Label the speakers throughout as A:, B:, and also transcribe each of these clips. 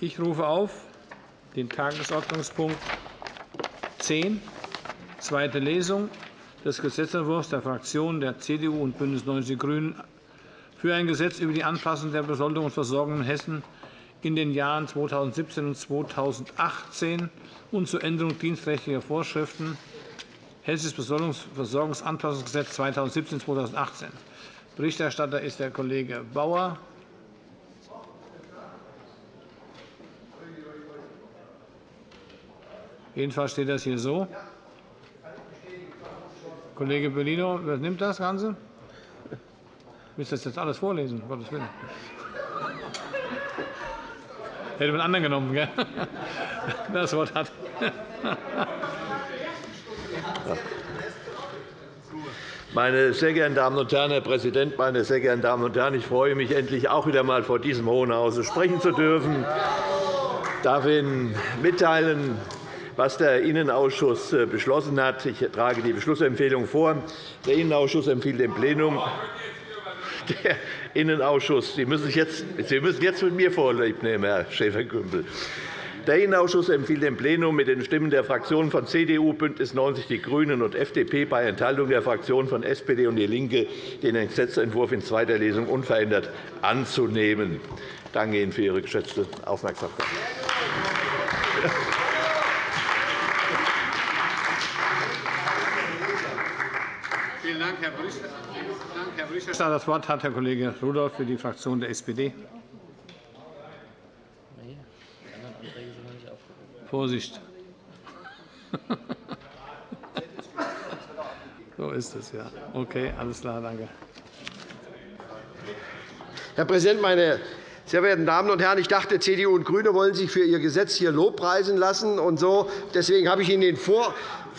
A: Ich rufe auf den Tagesordnungspunkt 10, zweite Lesung des Gesetzentwurfs der Fraktionen der CDU und BÜNDNIS 90 die GRÜNEN für ein Gesetz über die Anpassung der Besoldung und Versorgung in Hessen in den Jahren 2017 und 2018 und zur Änderung dienstrechtlicher Vorschriften Hessisches Versorgungsanpassungsgesetz 2017-2018. Berichterstatter ist der Kollege Bauer. Jedenfalls steht das hier so. Kollege Bellino übernimmt das Ganze. Du das jetzt alles vorlesen? Um Gottes Willen. Hätte man anderen genommen, gell? Das Wort hat.
B: Meine sehr geehrten Damen und Herren, Herr Präsident, meine sehr geehrten Damen und Herren! Ich freue mich, endlich auch wieder einmal vor diesem Hohen Hause sprechen zu dürfen. Ich darf Ihnen mitteilen, was der Innenausschuss äh, beschlossen hat. Ich trage die Beschlussempfehlung vor. Der Innenausschuss empfiehlt dem Plenum, der Innenausschuss, Sie müssen, jetzt, Sie müssen jetzt mit mir Vorlieb nehmen, Herr Schäfer-Gümbel. Der Innenausschuss empfiehlt dem Plenum mit den Stimmen der Fraktionen von CDU, BÜNDNIS 90 die GRÜNEN und FDP bei Enthaltung der Fraktionen von SPD und DIE LINKE den Gesetzentwurf in zweiter Lesung unverändert anzunehmen. Danke Ihnen für Ihre geschätzte Aufmerksamkeit.
A: Vielen Dank, Herr Berichterstatter. Das Wort hat Herr Kollege Rudolph für die Fraktion der SPD. Vorsicht. So ist es, ja. Okay, alles klar, danke.
C: Herr Präsident, meine sehr verehrten Damen und Herren! Ich dachte, CDU und GRÜNE wollen sich für ihr Gesetz hier lobpreisen lassen. Und so. Deswegen habe ich Ihnen den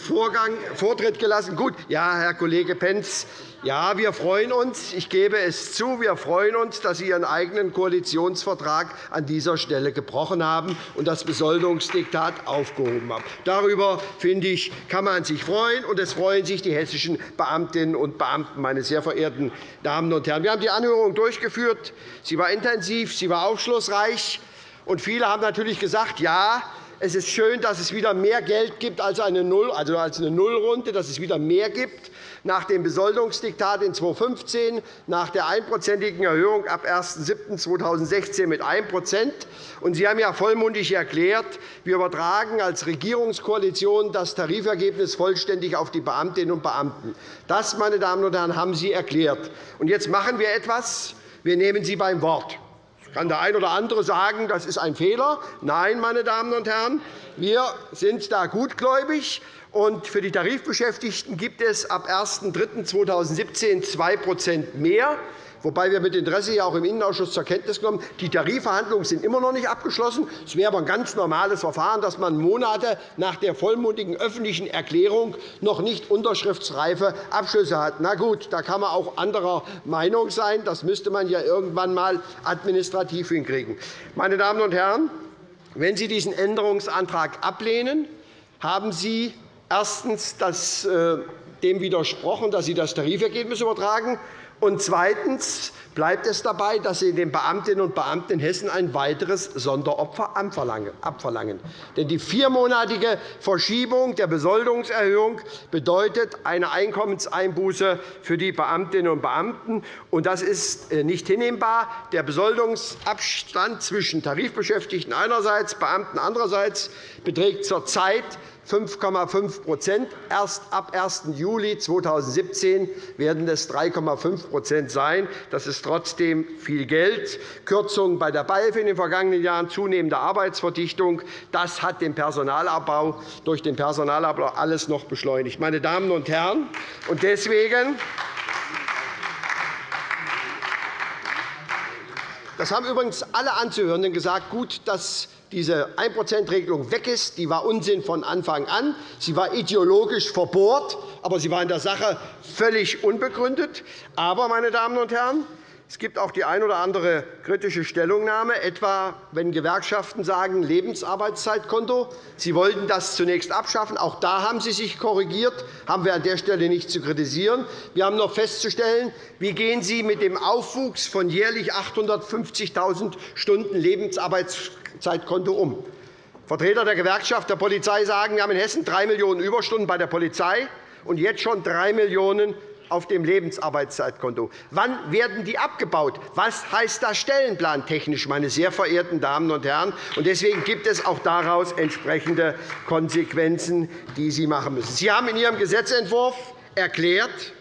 C: Vorgang, Vortritt gelassen. Gut, ja, Herr Kollege Pentz, ja, wir freuen uns. Ich gebe es zu, wir freuen uns, dass Sie Ihren eigenen Koalitionsvertrag an dieser Stelle gebrochen haben und das Besoldungsdiktat aufgehoben haben. Darüber finde ich, kann man sich freuen, und es freuen sich die hessischen Beamtinnen und Beamten, meine sehr verehrten Damen und Herren. Wir haben die Anhörung durchgeführt. Sie war intensiv, sie war aufschlussreich. Und viele haben natürlich gesagt, ja, es ist schön, dass es wieder mehr Geld gibt als eine, Null, also als eine Nullrunde, dass es wieder mehr gibt nach dem Besoldungsdiktat in 2015, nach der einprozentigen Erhöhung ab 1.7.2016 mit 1 Und Sie haben ja vollmundig erklärt, wir übertragen als Regierungskoalition das Tarifergebnis vollständig auf die Beamtinnen und Beamten. Das, meine Damen und Herren, haben Sie erklärt. Und jetzt machen wir etwas. Wir nehmen Sie beim Wort kann der eine oder andere sagen, das ist ein Fehler. Nein, meine Damen und Herren, wir sind da gutgläubig. Und für die Tarifbeschäftigten gibt es ab 01.03.2017 2% mehr wobei wir mit Interesse ja auch im Innenausschuss zur Kenntnis genommen die Tarifverhandlungen sind immer noch nicht abgeschlossen. Es wäre aber ein ganz normales Verfahren, dass man Monate nach der vollmundigen öffentlichen Erklärung noch nicht unterschriftsreife Abschlüsse hat. Na gut, da kann man auch anderer Meinung sein. Das müsste man ja irgendwann einmal administrativ hinkriegen. Meine Damen und Herren, wenn Sie diesen Änderungsantrag ablehnen, haben Sie erstens das, äh, dem widersprochen, dass Sie das Tarifergebnis übertragen. Und zweitens bleibt es dabei, dass Sie den Beamtinnen und Beamten in Hessen ein weiteres Sonderopfer abverlangen. Denn die viermonatige Verschiebung der Besoldungserhöhung bedeutet eine Einkommenseinbuße für die Beamtinnen und Beamten. Und das ist äh, nicht hinnehmbar. Der Besoldungsabstand zwischen Tarifbeschäftigten einerseits, Beamten andererseits beträgt zurzeit 5,5% Erst ab 1. Juli 2017 werden es 3,5% sein. Das ist trotzdem viel Geld. Kürzungen bei der BALF in den vergangenen Jahren, zunehmende Arbeitsverdichtung, das hat den Personalabbau durch den Personalabbau alles noch beschleunigt. Meine Damen und Herren, und deswegen das haben übrigens alle Anzuhörenden gesagt, gut, dass diese 1% weg ist. Die war Unsinn von Anfang an. Sie war ideologisch verbohrt, aber sie war in der Sache völlig unbegründet. Aber, meine Damen und Herren, Es gibt auch die ein oder andere kritische Stellungnahme, etwa wenn Gewerkschaften sagen Lebensarbeitszeitkonto. Sie wollten das zunächst abschaffen. Auch da haben Sie sich korrigiert. Haben wir an der Stelle nicht zu kritisieren. Wir haben noch festzustellen, wie gehen Sie mit dem Aufwuchs von jährlich 850.000 Stunden Lebensarbeitszeitkonto um. Vertreter der Gewerkschaft der Polizei sagen, wir haben in Hessen 3 Millionen Überstunden bei der Polizei und jetzt schon 3 Millionen auf dem Lebensarbeitszeitkonto. Wann werden die abgebaut? Was heißt das stellenplantechnisch, meine sehr verehrten Damen und Herren? Deswegen gibt es auch daraus entsprechende Konsequenzen, die Sie machen müssen. Sie haben in Ihrem Gesetzentwurf erklärt,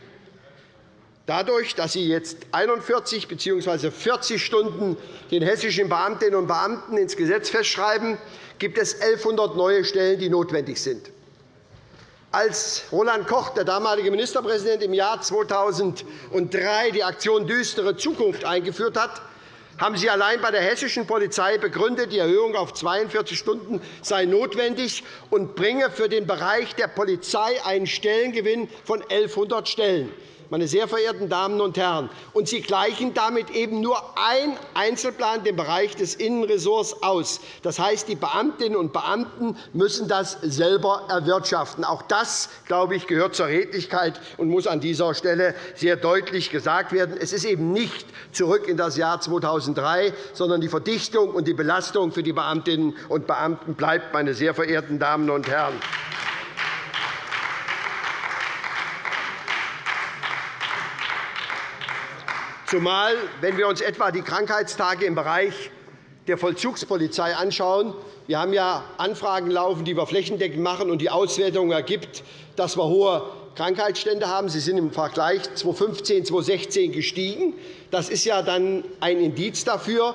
C: Dadurch, dass Sie jetzt 41 bzw. 40 Stunden den hessischen Beamtinnen und Beamten ins Gesetz festschreiben, gibt es 1.100 neue Stellen, die notwendig sind. Als Roland Koch, der damalige Ministerpräsident, im Jahr 2003 die Aktion Düstere Zukunft eingeführt hat, haben Sie allein bei der hessischen Polizei begründet, die Erhöhung auf 42 Stunden sei notwendig und bringe für den Bereich der Polizei einen Stellengewinn von 1.100 Stellen meine sehr verehrten Damen und Herren. Und Sie gleichen damit eben nur ein Einzelplan den Bereich des Innenressorts aus. Das heißt, die Beamtinnen und Beamten müssen das selber erwirtschaften. Auch das, glaube ich, gehört zur Redlichkeit und muss an dieser Stelle sehr deutlich gesagt werden. Es ist eben nicht zurück in das Jahr 2003, sondern die Verdichtung und die Belastung für die Beamtinnen und Beamten bleibt, meine sehr verehrten Damen und Herren. Zumal, wenn wir uns etwa die Krankheitstage im Bereich der Vollzugspolizei anschauen, wir haben ja Anfragen laufen, die wir flächendeckend machen, und die Auswertung ergibt, dass wir hohe Krankheitsstände haben. Sie sind im Vergleich 2015 2016 gestiegen. Das ist ja dann ein Indiz dafür,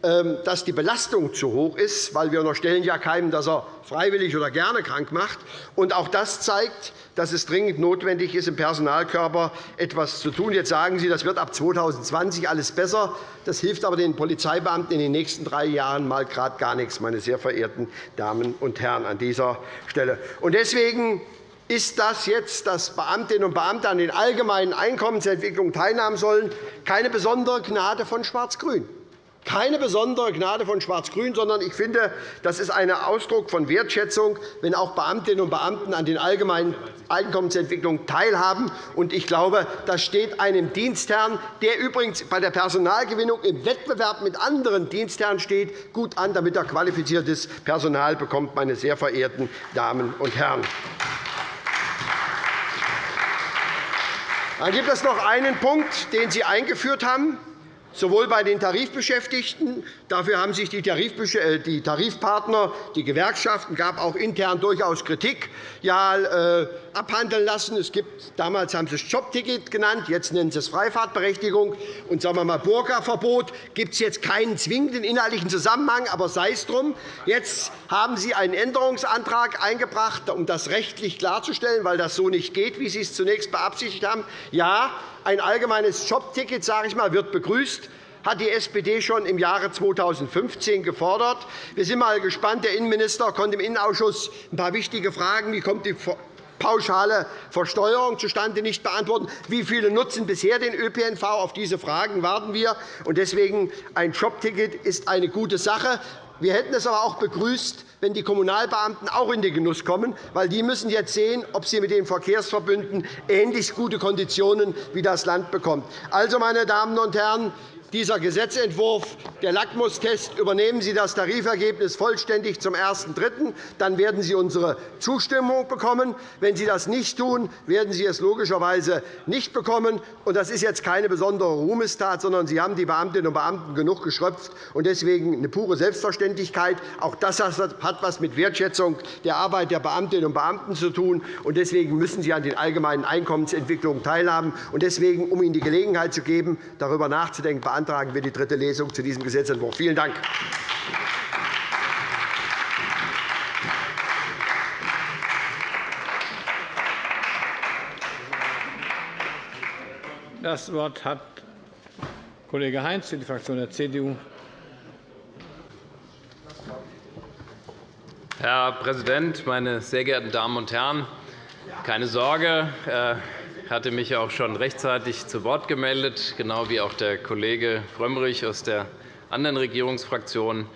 C: dass die Belastung zu hoch ist, weil wir unterstellen ja keinem, dass er freiwillig oder gerne krank macht. Und auch das zeigt, dass es dringend notwendig ist, im Personalkörper etwas zu tun. Jetzt sagen Sie, das wird ab 2020 alles besser. Das hilft aber den Polizeibeamten in den nächsten drei Jahren mal gerade gar nichts, meine sehr verehrten Damen und Herren, an dieser Stelle. Und deswegen ist das jetzt, dass Beamtinnen und Beamte an den allgemeinen Einkommensentwicklungen teilnehmen sollen, keine besondere Gnade von Schwarz-Grün keine besondere Gnade von Schwarz-Grün, sondern ich finde, das ist ein Ausdruck von Wertschätzung, wenn auch Beamtinnen und Beamten an den allgemeinen Einkommensentwicklungen teilhaben. Ich glaube, das steht einem Dienstherrn, der übrigens bei der Personalgewinnung im Wettbewerb mit anderen Dienstherren steht, gut an, damit er qualifiziertes Personal bekommt, meine sehr verehrten Damen und Herren. Dann gibt es noch einen Punkt, den Sie eingeführt haben sowohl bei den Tarifbeschäftigten. Dafür haben sich äh, die Tarifpartner, die Gewerkschaften, gab auch intern durchaus Kritik, ja, äh, abhandeln lassen. Es gibt, damals haben Sie es Jobticket genannt, jetzt nennen Sie es Freifahrtberechtigung. Und sagen wir mal, Burka-Verbot gibt es jetzt keinen zwingenden inhaltlichen Zusammenhang, aber sei es drum. Jetzt haben Sie einen Änderungsantrag eingebracht, um das rechtlich klarzustellen, weil das so nicht geht, wie Sie es zunächst beabsichtigt haben. Ja, ein allgemeines Jobticket sage ich mal, wird begrüßt hat die SPD schon im Jahre 2015 gefordert. Wir sind einmal gespannt. Der Innenminister konnte im Innenausschuss ein paar wichtige Fragen, wie kommt die pauschale Versteuerung zustande, nicht beantworten. Wie viele nutzen bisher den ÖPNV? Auf diese Fragen warten wir. Deswegen ein Jobticket ist eine gute Sache. Wir hätten es aber auch begrüßt, wenn die Kommunalbeamten auch in den Genuss kommen, weil die müssen jetzt sehen, ob sie mit den Verkehrsverbünden ähnlich gute Konditionen wie das Land bekommt. Also, meine Damen und Herren, dieser Gesetzentwurf, der Lackmustest, übernehmen Sie das Tarifergebnis vollständig zum 1.3., dann werden Sie unsere Zustimmung bekommen. Wenn Sie das nicht tun, werden Sie es logischerweise nicht bekommen. Das ist jetzt keine besondere Ruhmestat, sondern Sie haben die Beamtinnen und Beamten genug geschröpft deswegen eine pure Selbstverständlichkeit. Auch das hat etwas mit Wertschätzung der Arbeit der Beamtinnen und Beamten zu tun. Deswegen müssen Sie an den allgemeinen Einkommensentwicklungen teilhaben. Deswegen, um Ihnen die Gelegenheit zu geben, darüber nachzudenken, beantragen wir die dritte Lesung zu diesem Gesetzentwurf. Vielen Dank.
A: Das Wort hat Kollege Heinz für die Fraktion der CDU.
D: Herr Präsident, meine sehr geehrten Damen und Herren! Keine Sorge, äh, hatte mich auch schon rechtzeitig zu Wort gemeldet, genau wie auch der Kollege Frömmrich aus der anderen Regierungsfraktion.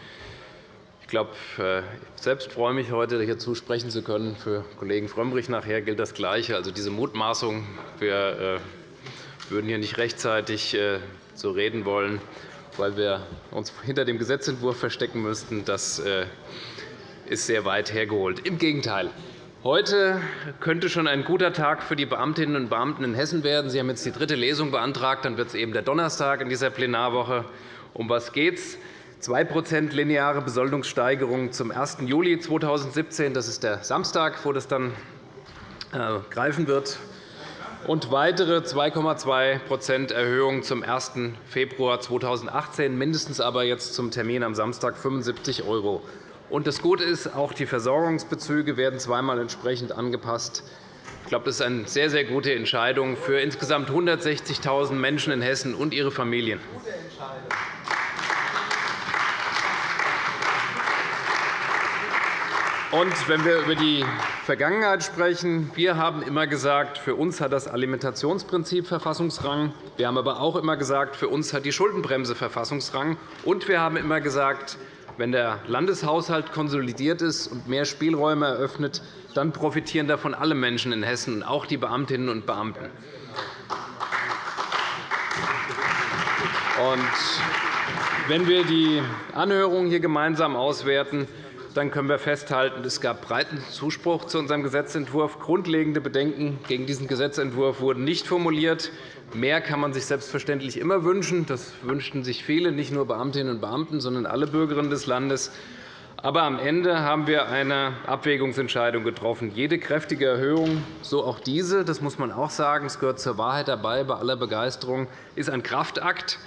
D: Ich glaube, äh, ich selbst freue mich, heute hierzu sprechen zu können. Für Kollegen Frömmrich nachher gilt das Gleiche. Also diese Mutmaßung, wir äh, würden hier nicht rechtzeitig so reden wollen, weil wir uns hinter dem Gesetzentwurf verstecken müssten, das ist sehr weit hergeholt. Im Gegenteil. Heute könnte schon ein guter Tag für die Beamtinnen und Beamten in Hessen werden. Sie haben jetzt die dritte Lesung beantragt. Dann wird es eben der Donnerstag in dieser Plenarwoche. Um was geht es? 2 lineare Besoldungssteigerung zum 1. Juli 2017. Das ist der Samstag, wo das dann äh, greifen wird. Und weitere 2,2% Erhöhung zum 1. Februar 2018, mindestens aber jetzt zum Termin am Samstag 75 €. Und das Gute ist, auch die Versorgungsbezüge werden zweimal entsprechend angepasst. Ich glaube, das ist eine sehr, sehr gute Entscheidung für insgesamt 160.000 Menschen in Hessen und ihre Familien. Und wenn wir über die Vergangenheit sprechen, wir haben immer gesagt, für uns hat das Alimentationsprinzip Verfassungsrang. Wir haben aber auch immer gesagt, für uns hat die Schuldenbremse Verfassungsrang. Und wir haben immer gesagt, wenn der Landeshaushalt konsolidiert ist und mehr Spielräume eröffnet, dann profitieren davon alle Menschen in Hessen, auch die Beamtinnen und Beamten. wenn wir die Anhörung hier gemeinsam auswerten, dann können wir festhalten, es gab breiten Zuspruch zu unserem Gesetzentwurf. Grundlegende Bedenken gegen diesen Gesetzentwurf wurden nicht formuliert. Mehr kann man sich selbstverständlich immer wünschen. Das wünschten sich viele, nicht nur Beamtinnen und Beamten, sondern alle Bürgerinnen des Landes. Aber am Ende haben wir eine Abwägungsentscheidung getroffen. Jede kräftige Erhöhung, so auch diese, das muss man auch sagen, es gehört zur Wahrheit dabei, bei aller Begeisterung, ist ein Kraftakt.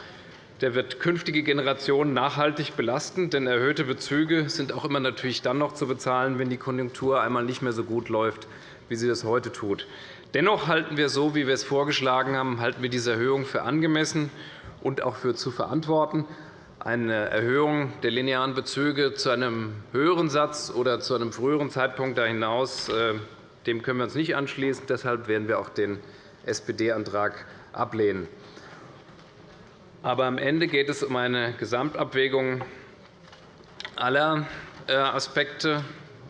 D: Der wird künftige Generationen nachhaltig belasten, denn erhöhte Bezüge sind auch immer natürlich dann noch zu bezahlen, wenn die Konjunktur einmal nicht mehr so gut läuft, wie sie das heute tut. Dennoch halten wir so, wie wir es vorgeschlagen haben, halten wir diese Erhöhung für angemessen und auch für zu verantworten. Eine Erhöhung der linearen Bezüge zu einem höheren Satz oder zu einem früheren Zeitpunkt da hinaus, äh, dem können wir uns nicht anschließen. Deshalb werden wir auch den SPD-Antrag ablehnen. Aber am Ende geht es um eine Gesamtabwägung aller äh, Aspekte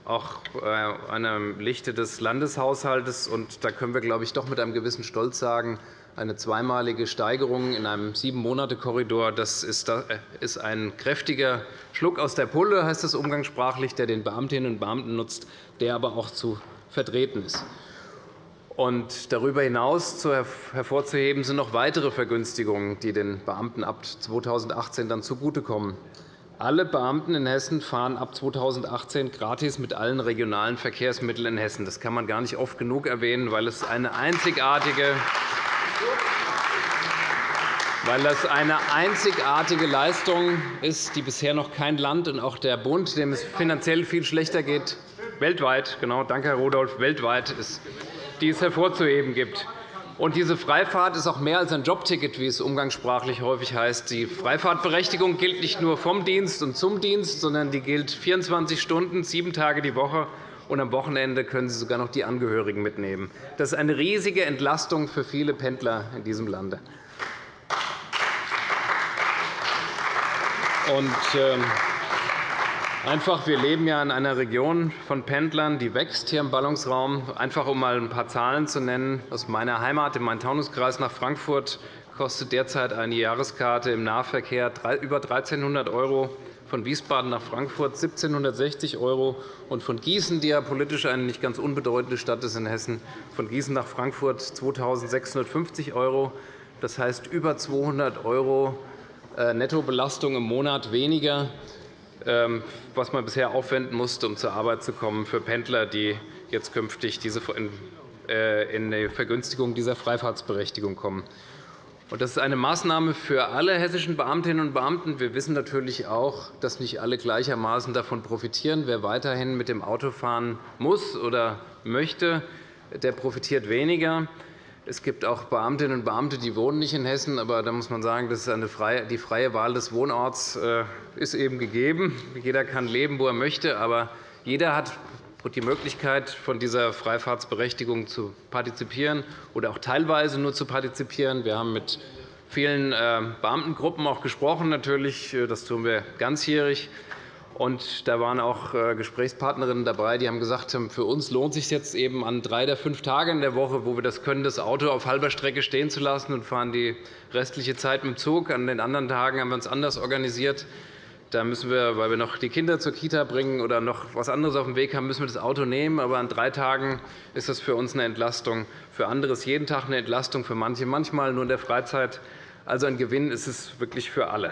D: auch äh, einem Lichte des Landeshaushalts. Da können wir, glaube ich, doch mit einem gewissen Stolz sagen, eine zweimalige Steigerung in einem Sieben-Monate-Korridor das äh, ist ein kräftiger Schluck aus der Pulle, heißt das umgangssprachlich, der den Beamtinnen und Beamten nutzt, der aber auch zu vertreten ist. Und darüber hinaus hervorzuheben sind noch weitere Vergünstigungen, die den Beamten ab 2018 dann zugutekommen. Alle Beamten in Hessen fahren ab 2018 gratis mit allen regionalen Verkehrsmitteln in Hessen. Das kann man gar nicht oft genug erwähnen, weil es eine einzigartige weil das eine einzigartige Leistung ist, die bisher noch kein Land und auch der Bund, dem es finanziell viel schlechter geht, weltweit, genau, danke, Herr Rudolph, weltweit ist, die es hervorzuheben gibt. Und diese Freifahrt ist auch mehr als ein Jobticket, wie es umgangssprachlich häufig heißt. Die Freifahrtberechtigung gilt nicht nur vom Dienst und zum Dienst, sondern die gilt 24 Stunden, sieben Tage die Woche. Und am Wochenende können Sie sogar noch die Angehörigen mitnehmen. Das ist eine riesige Entlastung für viele Pendler in diesem Lande. Und, ähm, Einfach, wir leben ja in einer Region von Pendlern, die wächst hier im Ballungsraum. Einfach um einmal ein paar Zahlen zu nennen. Aus meiner Heimat im Main-Taunus-Kreis nach Frankfurt kostet derzeit eine Jahreskarte im Nahverkehr über 1.300 €, von Wiesbaden nach Frankfurt 1.760 € und von Gießen, die ja politisch eine nicht ganz unbedeutende Stadt ist in Hessen, von Gießen nach Frankfurt 2.650 €. Das heißt über 200 € äh, Nettobelastung im Monat weniger. Ähm, was man bisher aufwenden musste, um zur Arbeit zu kommen, für Pendler, die jetzt künftig äh, in die Vergünstigung dieser Freifahrtsberechtigung kommen. Das ist eine Maßnahme für alle hessischen Beamtinnen und Beamten. Wir wissen natürlich auch, dass nicht alle gleichermaßen davon profitieren. Wer weiterhin mit dem Auto fahren muss oder möchte, der profitiert weniger. Es gibt auch Beamtinnen und Beamte, die wohnen nicht in Hessen, aber da muss man sagen, dass die freie Wahl des Wohnorts äh, ist eben gegeben. Jeder kann leben, wo er möchte, aber jeder hat die Möglichkeit, von dieser Freifahrtsberechtigung zu partizipieren oder auch teilweise nur zu partizipieren. Wir haben mit vielen äh, Beamtengruppen auch gesprochen. Natürlich, äh, das tun wir ganzjährig. Und da waren auch äh, Gesprächspartnerinnen dabei, die haben gesagt, für uns lohnt es sich jetzt eben an drei der fünf Tage in der Woche, wo wir das können, das Auto auf halber Strecke stehen zu lassen und fahren die restliche Zeit mit dem Zug. An den anderen Tagen haben wir uns anders organisiert. Da müssen wir, weil wir noch die Kinder zur Kita bringen oder noch etwas anderes auf dem Weg haben, müssen wir das Auto nehmen. Aber an drei Tagen ist das für uns eine Entlastung. Für andere ist jeden Tag eine Entlastung, für manche manchmal nur in der Freizeit. Also ein Gewinn ist es wirklich für alle.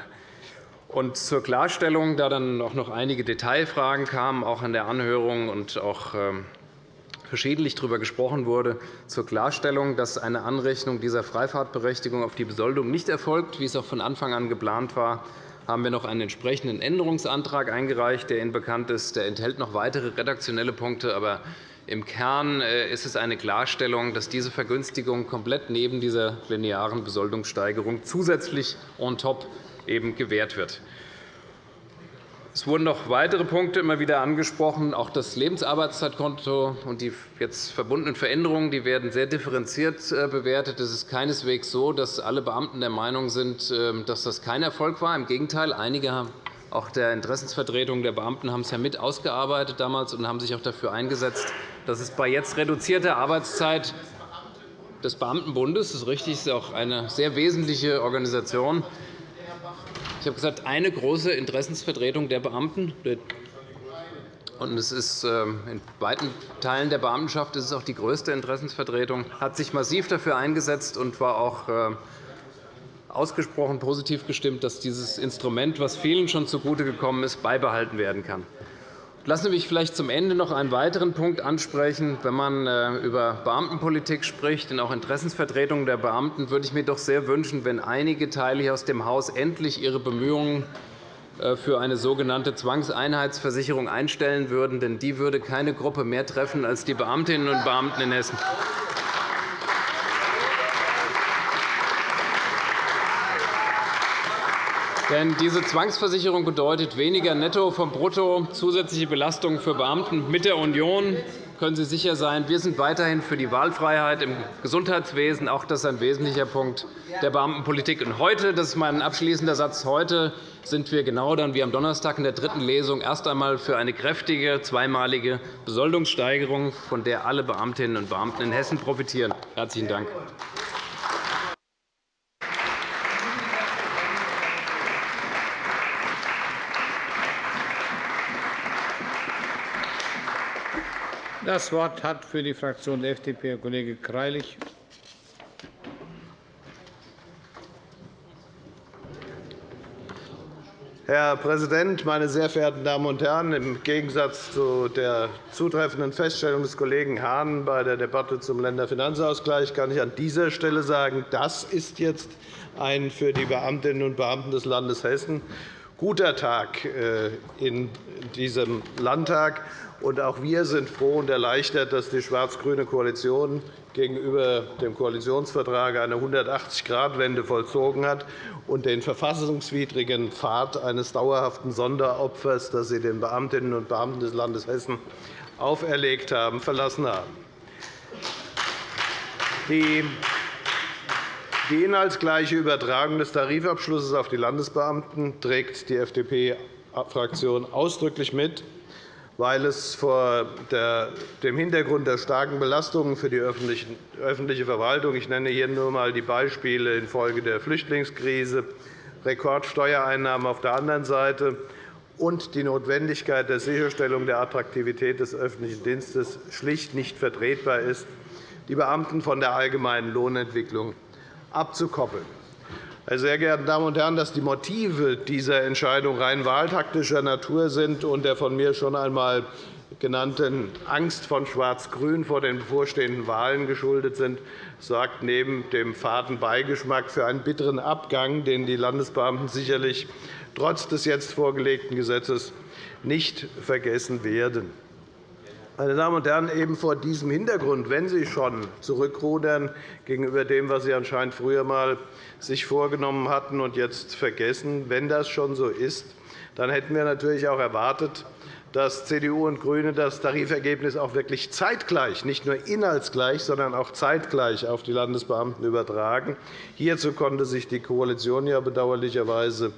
D: Und zur Klarstellung, da dann auch noch einige Detailfragen kamen, auch an der Anhörung und auch ähm, verschiedentlich darüber gesprochen wurde, zur Klarstellung, dass eine Anrechnung dieser Freifahrtberechtigung auf die Besoldung nicht erfolgt, wie es auch von Anfang an geplant war, haben wir noch einen entsprechenden Änderungsantrag eingereicht, der Ihnen bekannt ist. Der enthält noch weitere redaktionelle Punkte. Aber im Kern äh, ist es eine Klarstellung, dass diese Vergünstigung komplett neben dieser linearen Besoldungssteigerung zusätzlich on top eben gewährt wird. Es wurden noch weitere Punkte immer wieder angesprochen. Auch das Lebensarbeitszeitkonto und die jetzt verbundenen Veränderungen die werden sehr differenziert äh, bewertet. Es ist keineswegs so, dass alle Beamten der Meinung sind, ähm, dass das kein Erfolg war. Im Gegenteil, einige auch der Interessensvertretung der Beamten haben es ja mit ausgearbeitet damals und haben sich auch dafür eingesetzt, dass es bei jetzt reduzierter Arbeitszeit des Beamtenbundes, das ist richtig, ist auch eine sehr wesentliche Organisation, ich habe gesagt, eine große Interessensvertretung der Beamten. Und es ist ähm, in weiten Teilen der Beamtenschaft ist es auch die größte Interessensvertretung, hat sich massiv dafür eingesetzt und war auch äh, ausgesprochen positiv gestimmt, dass dieses Instrument, das vielen schon zugute gekommen ist, beibehalten werden kann. Lassen Sie mich vielleicht zum Ende noch einen weiteren Punkt ansprechen. Wenn man äh, über Beamtenpolitik spricht und auch Interessensvertretungen der Beamten, würde ich mir doch sehr wünschen, wenn einige Teile hier aus dem Haus endlich ihre Bemühungen äh, für eine sogenannte Zwangseinheitsversicherung einstellen würden. Denn die würde keine Gruppe mehr treffen als die Beamtinnen und Beamten in Hessen. Denn diese Zwangsversicherung bedeutet weniger Netto vom Brutto, zusätzliche Belastungen für Beamten. Mit der Union können Sie sicher sein, wir sind weiterhin für die Wahlfreiheit im Gesundheitswesen. Auch das ist ein wesentlicher Punkt der Beamtenpolitik. Und heute, das ist mein abschließender Satz, heute sind wir genau dann wie am Donnerstag in der dritten Lesung erst einmal für eine kräftige zweimalige Besoldungssteigerung, von der alle Beamtinnen und Beamten in Hessen profitieren. Herzlichen Dank.
A: Das Wort hat für die Fraktion der FDP Herr Kollege Greilich.
B: Herr Präsident, meine sehr verehrten Damen und Herren! Im Gegensatz zu der zutreffenden Feststellung des Kollegen Hahn bei der Debatte zum Länderfinanzausgleich kann ich an dieser Stelle sagen, das ist jetzt ein für die Beamtinnen und Beamten des Landes Hessen guter Tag äh, in diesem Landtag. Und auch wir sind froh und erleichtert, dass die schwarz-grüne Koalition gegenüber dem Koalitionsvertrag eine 180-Grad-Wende vollzogen hat und den verfassungswidrigen Pfad eines dauerhaften Sonderopfers, das Sie den Beamtinnen und Beamten des Landes Hessen auferlegt haben, verlassen haben. Die inhaltsgleiche Übertragung des Tarifabschlusses auf die Landesbeamten trägt die FDP-Fraktion ausdrücklich mit weil es vor dem Hintergrund der starken Belastungen für die öffentliche Verwaltung – ich nenne hier nur einmal die Beispiele infolge der Flüchtlingskrise, Rekordsteuereinnahmen auf der anderen Seite und die Notwendigkeit der Sicherstellung der Attraktivität des öffentlichen Dienstes schlicht nicht vertretbar ist, die Beamten von der allgemeinen Lohnentwicklung abzukoppeln. Meine sehr geehrten Damen und Herren, dass die Motive dieser Entscheidung rein wahltaktischer Natur sind und der von mir schon einmal genannten Angst von Schwarz-Grün vor den bevorstehenden Wahlen geschuldet sind, sorgt neben dem faden Beigeschmack für einen bitteren Abgang, den die Landesbeamten sicherlich trotz des jetzt vorgelegten Gesetzes nicht vergessen werden. Meine Damen und Herren, eben vor diesem Hintergrund, wenn Sie schon zurückrudern gegenüber dem, was Sie anscheinend sich früher einmal vorgenommen hatten und jetzt vergessen, wenn das schon so ist, dann hätten wir natürlich auch erwartet, dass CDU und GRÜNE das Tarifergebnis auch wirklich zeitgleich, nicht nur inhaltsgleich, sondern auch zeitgleich auf die Landesbeamten übertragen. Hierzu konnte sich die Koalition ja bedauerlicherweise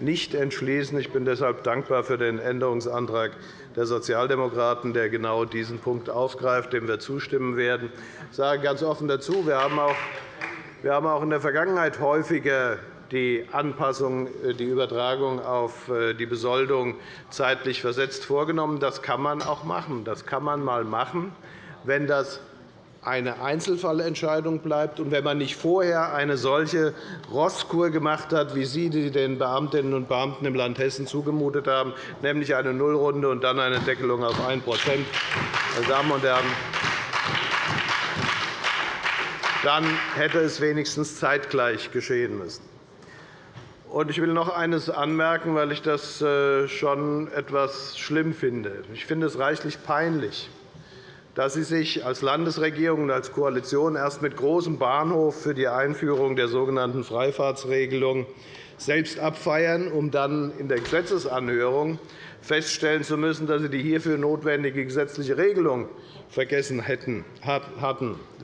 B: nicht entschließen. Ich bin deshalb dankbar für den Änderungsantrag der Sozialdemokraten, der genau diesen Punkt aufgreift, dem wir zustimmen werden. Ich sage ganz offen dazu, wir haben auch in der Vergangenheit häufiger die Anpassung, äh, die Übertragung auf äh, die Besoldung zeitlich versetzt vorgenommen. Das kann man auch machen. Das kann man einmal machen, wenn das eine Einzelfallentscheidung bleibt und wenn man nicht vorher eine solche Rosskur gemacht hat, wie Sie die den Beamtinnen und Beamten im Land Hessen zugemutet haben, nämlich eine Nullrunde und dann eine Deckelung auf 1 Meine Damen und Herren, dann hätte es wenigstens zeitgleich geschehen müssen. Ich will noch eines anmerken, weil ich das äh, schon etwas schlimm finde. Ich finde es reichlich peinlich, dass Sie sich als Landesregierung und als Koalition erst mit großem Bahnhof für die Einführung der sogenannten Freifahrtsregelung selbst abfeiern, um dann in der Gesetzesanhörung feststellen zu müssen, dass Sie die hierfür notwendige gesetzliche Regelung vergessen hatten.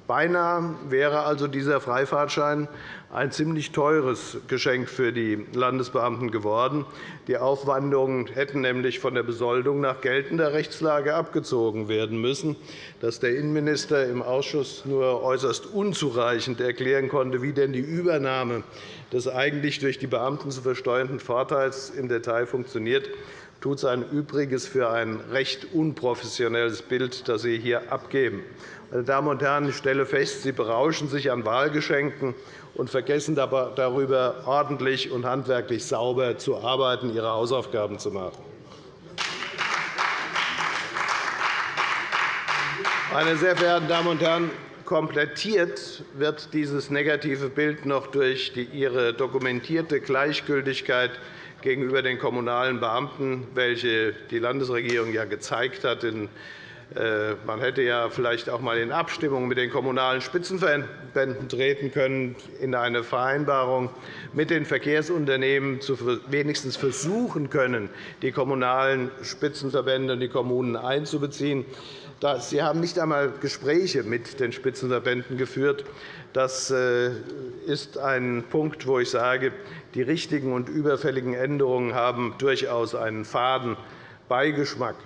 B: Beinahe wäre also dieser Freifahrtschein ein ziemlich teures Geschenk für die Landesbeamten geworden. Die Aufwandungen hätten nämlich von der Besoldung nach geltender Rechtslage abgezogen werden müssen. Dass der Innenminister im Ausschuss nur äußerst unzureichend erklären konnte, wie denn die Übernahme des eigentlich durch die Beamten zu versteuernden Vorteils im Detail funktioniert, tut sein Übriges für ein recht unprofessionelles Bild, das Sie hier abgeben. Meine Damen und Herren, ich stelle fest, Sie berauschen sich an Wahlgeschenken und vergessen darüber, ordentlich und handwerklich sauber zu arbeiten, Ihre Hausaufgaben zu machen. Meine sehr verehrten Damen und Herren, komplettiert wird dieses negative Bild noch durch Ihre dokumentierte Gleichgültigkeit gegenüber den kommunalen Beamten, welche die Landesregierung ja gezeigt hat äh, man hätte ja vielleicht auch einmal in Abstimmung mit den Kommunalen Spitzenverbänden treten können, in eine Vereinbarung mit den Verkehrsunternehmen wenigstens versuchen können, die Kommunalen Spitzenverbände und die Kommunen einzubeziehen. Sie haben nicht einmal Gespräche mit den Spitzenverbänden geführt. Das äh, ist ein Punkt, wo ich sage, die richtigen und überfälligen Änderungen haben durchaus einen faden Beigeschmack.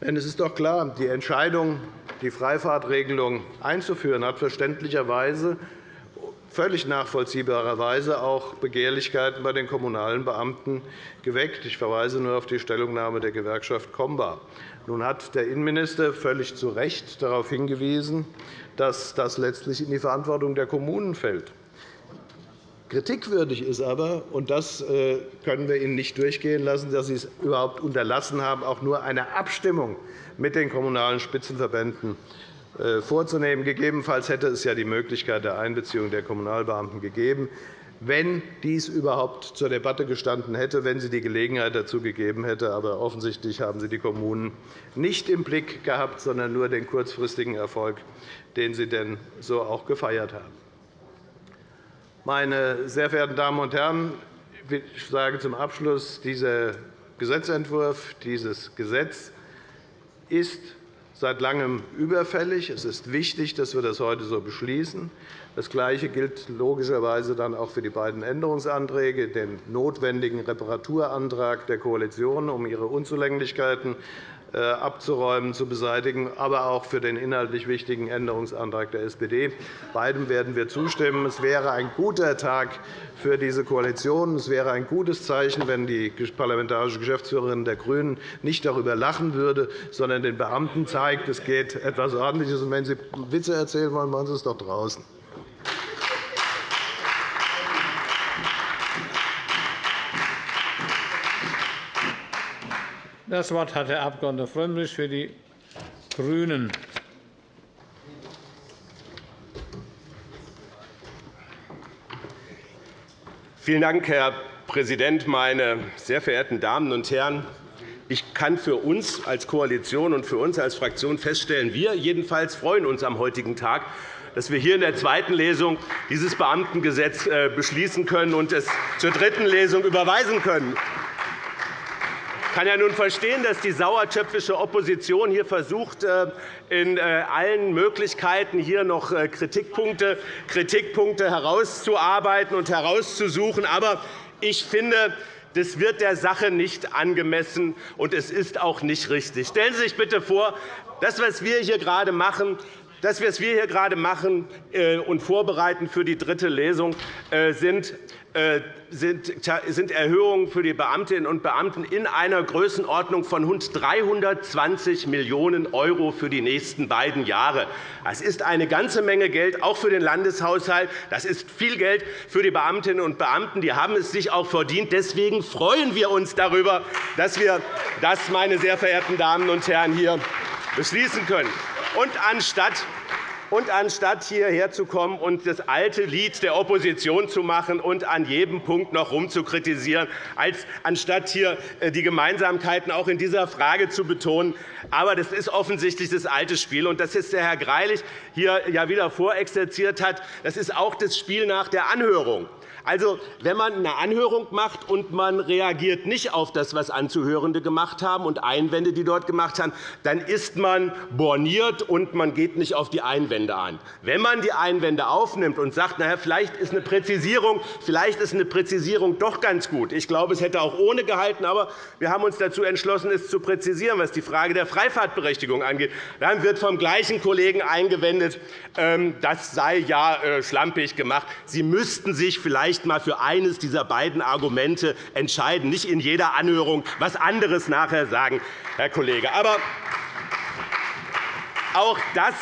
B: Denn es ist doch klar, die Entscheidung, die Freifahrtregelung einzuführen, hat verständlicherweise völlig nachvollziehbarerweise auch Begehrlichkeiten bei den kommunalen Beamten geweckt. Ich verweise nur auf die Stellungnahme der Gewerkschaft Comba. Nun hat der Innenminister völlig zu Recht darauf hingewiesen, dass das letztlich in die Verantwortung der Kommunen fällt. Kritikwürdig ist aber, und das äh, können wir Ihnen nicht durchgehen lassen, dass Sie es überhaupt unterlassen haben, auch nur eine Abstimmung mit den Kommunalen Spitzenverbänden äh, vorzunehmen. Gegebenenfalls hätte es ja die Möglichkeit der Einbeziehung der Kommunalbeamten gegeben, wenn dies überhaupt zur Debatte gestanden hätte, wenn sie die Gelegenheit dazu gegeben hätte. Aber offensichtlich haben Sie die Kommunen nicht im Blick gehabt, sondern nur den kurzfristigen Erfolg, den Sie denn so auch gefeiert haben. Meine sehr verehrten Damen und Herren, ich sage zum Abschluss, dieser Gesetzentwurf, dieses Gesetz ist seit Langem überfällig. Es ist wichtig, dass wir das heute so beschließen. Das Gleiche gilt logischerweise dann auch für die beiden Änderungsanträge, den notwendigen Reparaturantrag der Koalition, um ihre Unzulänglichkeiten äh, abzuräumen, zu beseitigen, aber auch für den inhaltlich wichtigen Änderungsantrag der SPD. Beidem werden wir zustimmen. Es wäre ein guter Tag für diese Koalition. Es wäre ein gutes Zeichen, wenn die parlamentarische Geschäftsführerin der GRÜNEN nicht darüber lachen würde, sondern den Beamten zeigt, es geht etwas Ordentliches. Und wenn Sie Witze erzählen wollen, machen Sie es doch draußen.
A: Das Wort hat der Abg. Frömmrich für die GRÜNEN.
E: Vielen Dank, Herr Präsident, meine sehr verehrten Damen und Herren! Ich kann für uns als Koalition und für uns als Fraktion feststellen, wir jedenfalls freuen uns am heutigen Tag, dass wir hier in der zweiten Lesung dieses Beamtengesetz äh, beschließen können und es zur dritten Lesung überweisen können. Kann ja nun verstehen, dass die sauertöpfische Opposition hier versucht, äh, in äh, allen Möglichkeiten hier noch äh, Kritikpunkte, Kritikpunkte herauszuarbeiten und herauszusuchen. Aber ich finde, das wird der Sache nicht angemessen, und es ist auch nicht richtig. Stellen Sie sich bitte vor, das, was wir hier gerade machen, das, was wir hier gerade machen und vorbereiten für die dritte Lesung, sind sind Erhöhungen für die Beamtinnen und Beamten in einer Größenordnung von rund 320 Millionen € für die nächsten beiden Jahre. Das ist eine ganze Menge Geld, auch für den Landeshaushalt. Das ist viel Geld für die Beamtinnen und Beamten. Die haben es sich auch verdient. Deswegen freuen wir uns darüber, dass wir das, meine sehr verehrten Damen und Herren, hier beschließen können. Und anstatt und anstatt hierher zu kommen und das alte Lied der Opposition zu machen und an jedem Punkt noch herumzukritisieren, als anstatt hier äh, die Gemeinsamkeiten auch in dieser Frage zu betonen. Aber das ist offensichtlich das alte Spiel. Und das ist der Herr Greilich hier ja wieder vorexerziert hat. Das ist auch das Spiel nach der Anhörung. Also, wenn man eine Anhörung macht und man reagiert nicht auf das, was Anzuhörende gemacht haben und Einwände, die dort gemacht haben, dann ist man borniert und man geht nicht auf die Einwände an. Wenn man die Einwände aufnimmt und sagt, na, vielleicht ist eine Präzisierung, vielleicht ist eine Präzisierung doch ganz gut. Ich glaube, es hätte auch ohne gehalten, aber wir haben uns dazu entschlossen, es zu präzisieren, was die Frage der Freifahrtberechtigung angeht. Dann wird vom gleichen Kollegen eingewendet, ähm, das sei ja äh, schlampig gemacht. Sie müssten sich vielleicht vielleicht einmal für eines dieser beiden Argumente entscheiden, nicht in jeder Anhörung etwas anderes nachher sagen, Herr Kollege. Aber auch, das,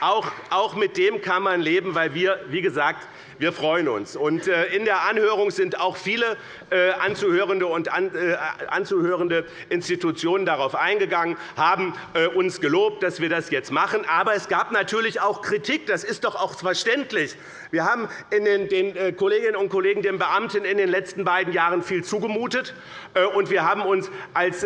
E: auch, auch mit dem kann man leben, weil wir, wie gesagt, wir freuen uns. Äh, in der Anhörung sind auch viele anzuhörende und äh, anzuhörende Institutionen darauf eingegangen, haben uns gelobt, dass wir das jetzt machen. Aber es gab natürlich auch Kritik. Das ist doch auch verständlich. Wir haben den Kolleginnen und Kollegen, den Beamten in den letzten beiden Jahren viel zugemutet. Und wir haben uns als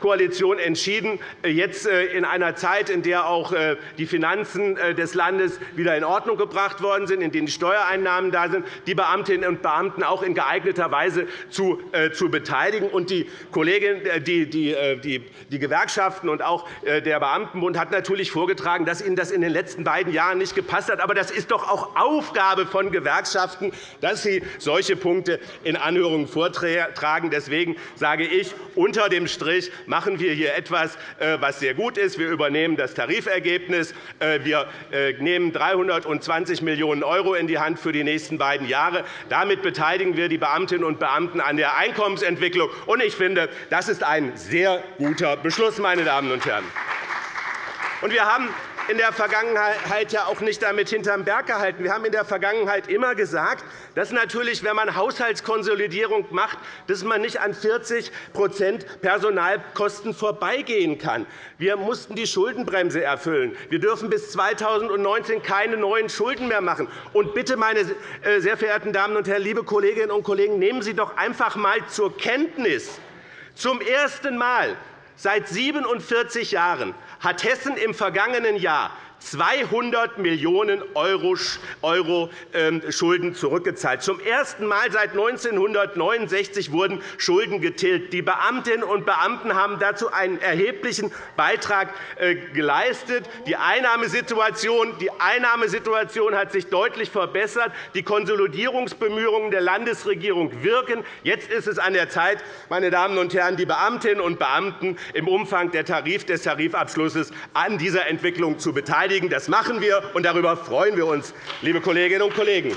E: Koalition entschieden, jetzt in einer Zeit, in der auch die Finanzen des Landes wieder in Ordnung gebracht worden sind, in denen die Steuereinnahmen Einnahmen da sind, die Beamtinnen und Beamten auch in geeigneter Weise zu, äh, beteiligen. Und die, Kollegin, äh, die, die, äh, die, die Gewerkschaften und auch der Beamtenbund hat natürlich vorgetragen, dass ihnen das in den letzten beiden Jahren nicht gepasst hat. Aber das ist doch auch Aufgabe von Gewerkschaften, dass sie solche Punkte in Anhörungen vortragen. Deswegen sage ich, unter dem Strich machen wir hier etwas, was sehr gut ist. Wir übernehmen das Tarifergebnis. Wir nehmen 320 Millionen € in die Hand für die nächsten beiden Jahre. Damit beteiligen wir die Beamtinnen und Beamten an der Einkommensentwicklung. Ich finde, das ist ein sehr guter Beschluss, meine Damen und Herren. Wir haben in der Vergangenheit ja auch nicht damit hinterm Berg gehalten. Wir haben in der Vergangenheit immer gesagt, dass natürlich, wenn man Haushaltskonsolidierung macht, dass man nicht an 40% Personalkosten vorbeigehen kann. Wir mussten die Schuldenbremse erfüllen. Wir dürfen bis 2019 keine neuen Schulden mehr machen. Und bitte, meine äh, sehr verehrten Damen und Herren, liebe Kolleginnen und Kollegen, nehmen Sie doch einfach einmal zur Kenntnis, zum ersten Mal seit 47 Jahren hat Hessen im vergangenen Jahr 200 Millionen € ähm, Schulden zurückgezahlt. Zum ersten Mal seit 1969 wurden Schulden getilgt. Die Beamtinnen und Beamten haben dazu einen erheblichen Beitrag äh, geleistet. Die Einnahmesituation, die Einnahmesituation hat sich deutlich verbessert. Die Konsolidierungsbemühungen der Landesregierung wirken. Jetzt ist es an der Zeit, meine Damen und Herren, die Beamtinnen und Beamten im Umfang des Tarifabschlusses an dieser Entwicklung zu beteiligen beteiligen. Das machen wir, und darüber freuen wir uns, liebe Kolleginnen und Kollegen.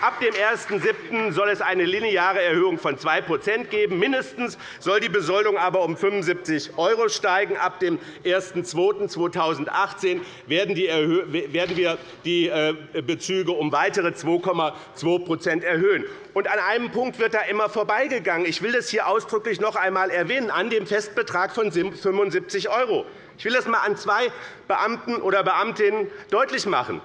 E: Ab dem 1.7. soll es eine lineare Erhöhung von 2% geben. Mindestens soll die Besoldung aber um 75 € steigen. Ab dem 1.2.2018 werden wir die äh, Bezüge um weitere 2,2% erhöhen. Und an einem Punkt wird da immer vorbeigegangen. Ich will das hier ausdrücklich noch einmal erwähnen, an dem Festbetrag von 75 €. Ich will das einmal an zwei Beamten oder Beamtinnen deutlich machen.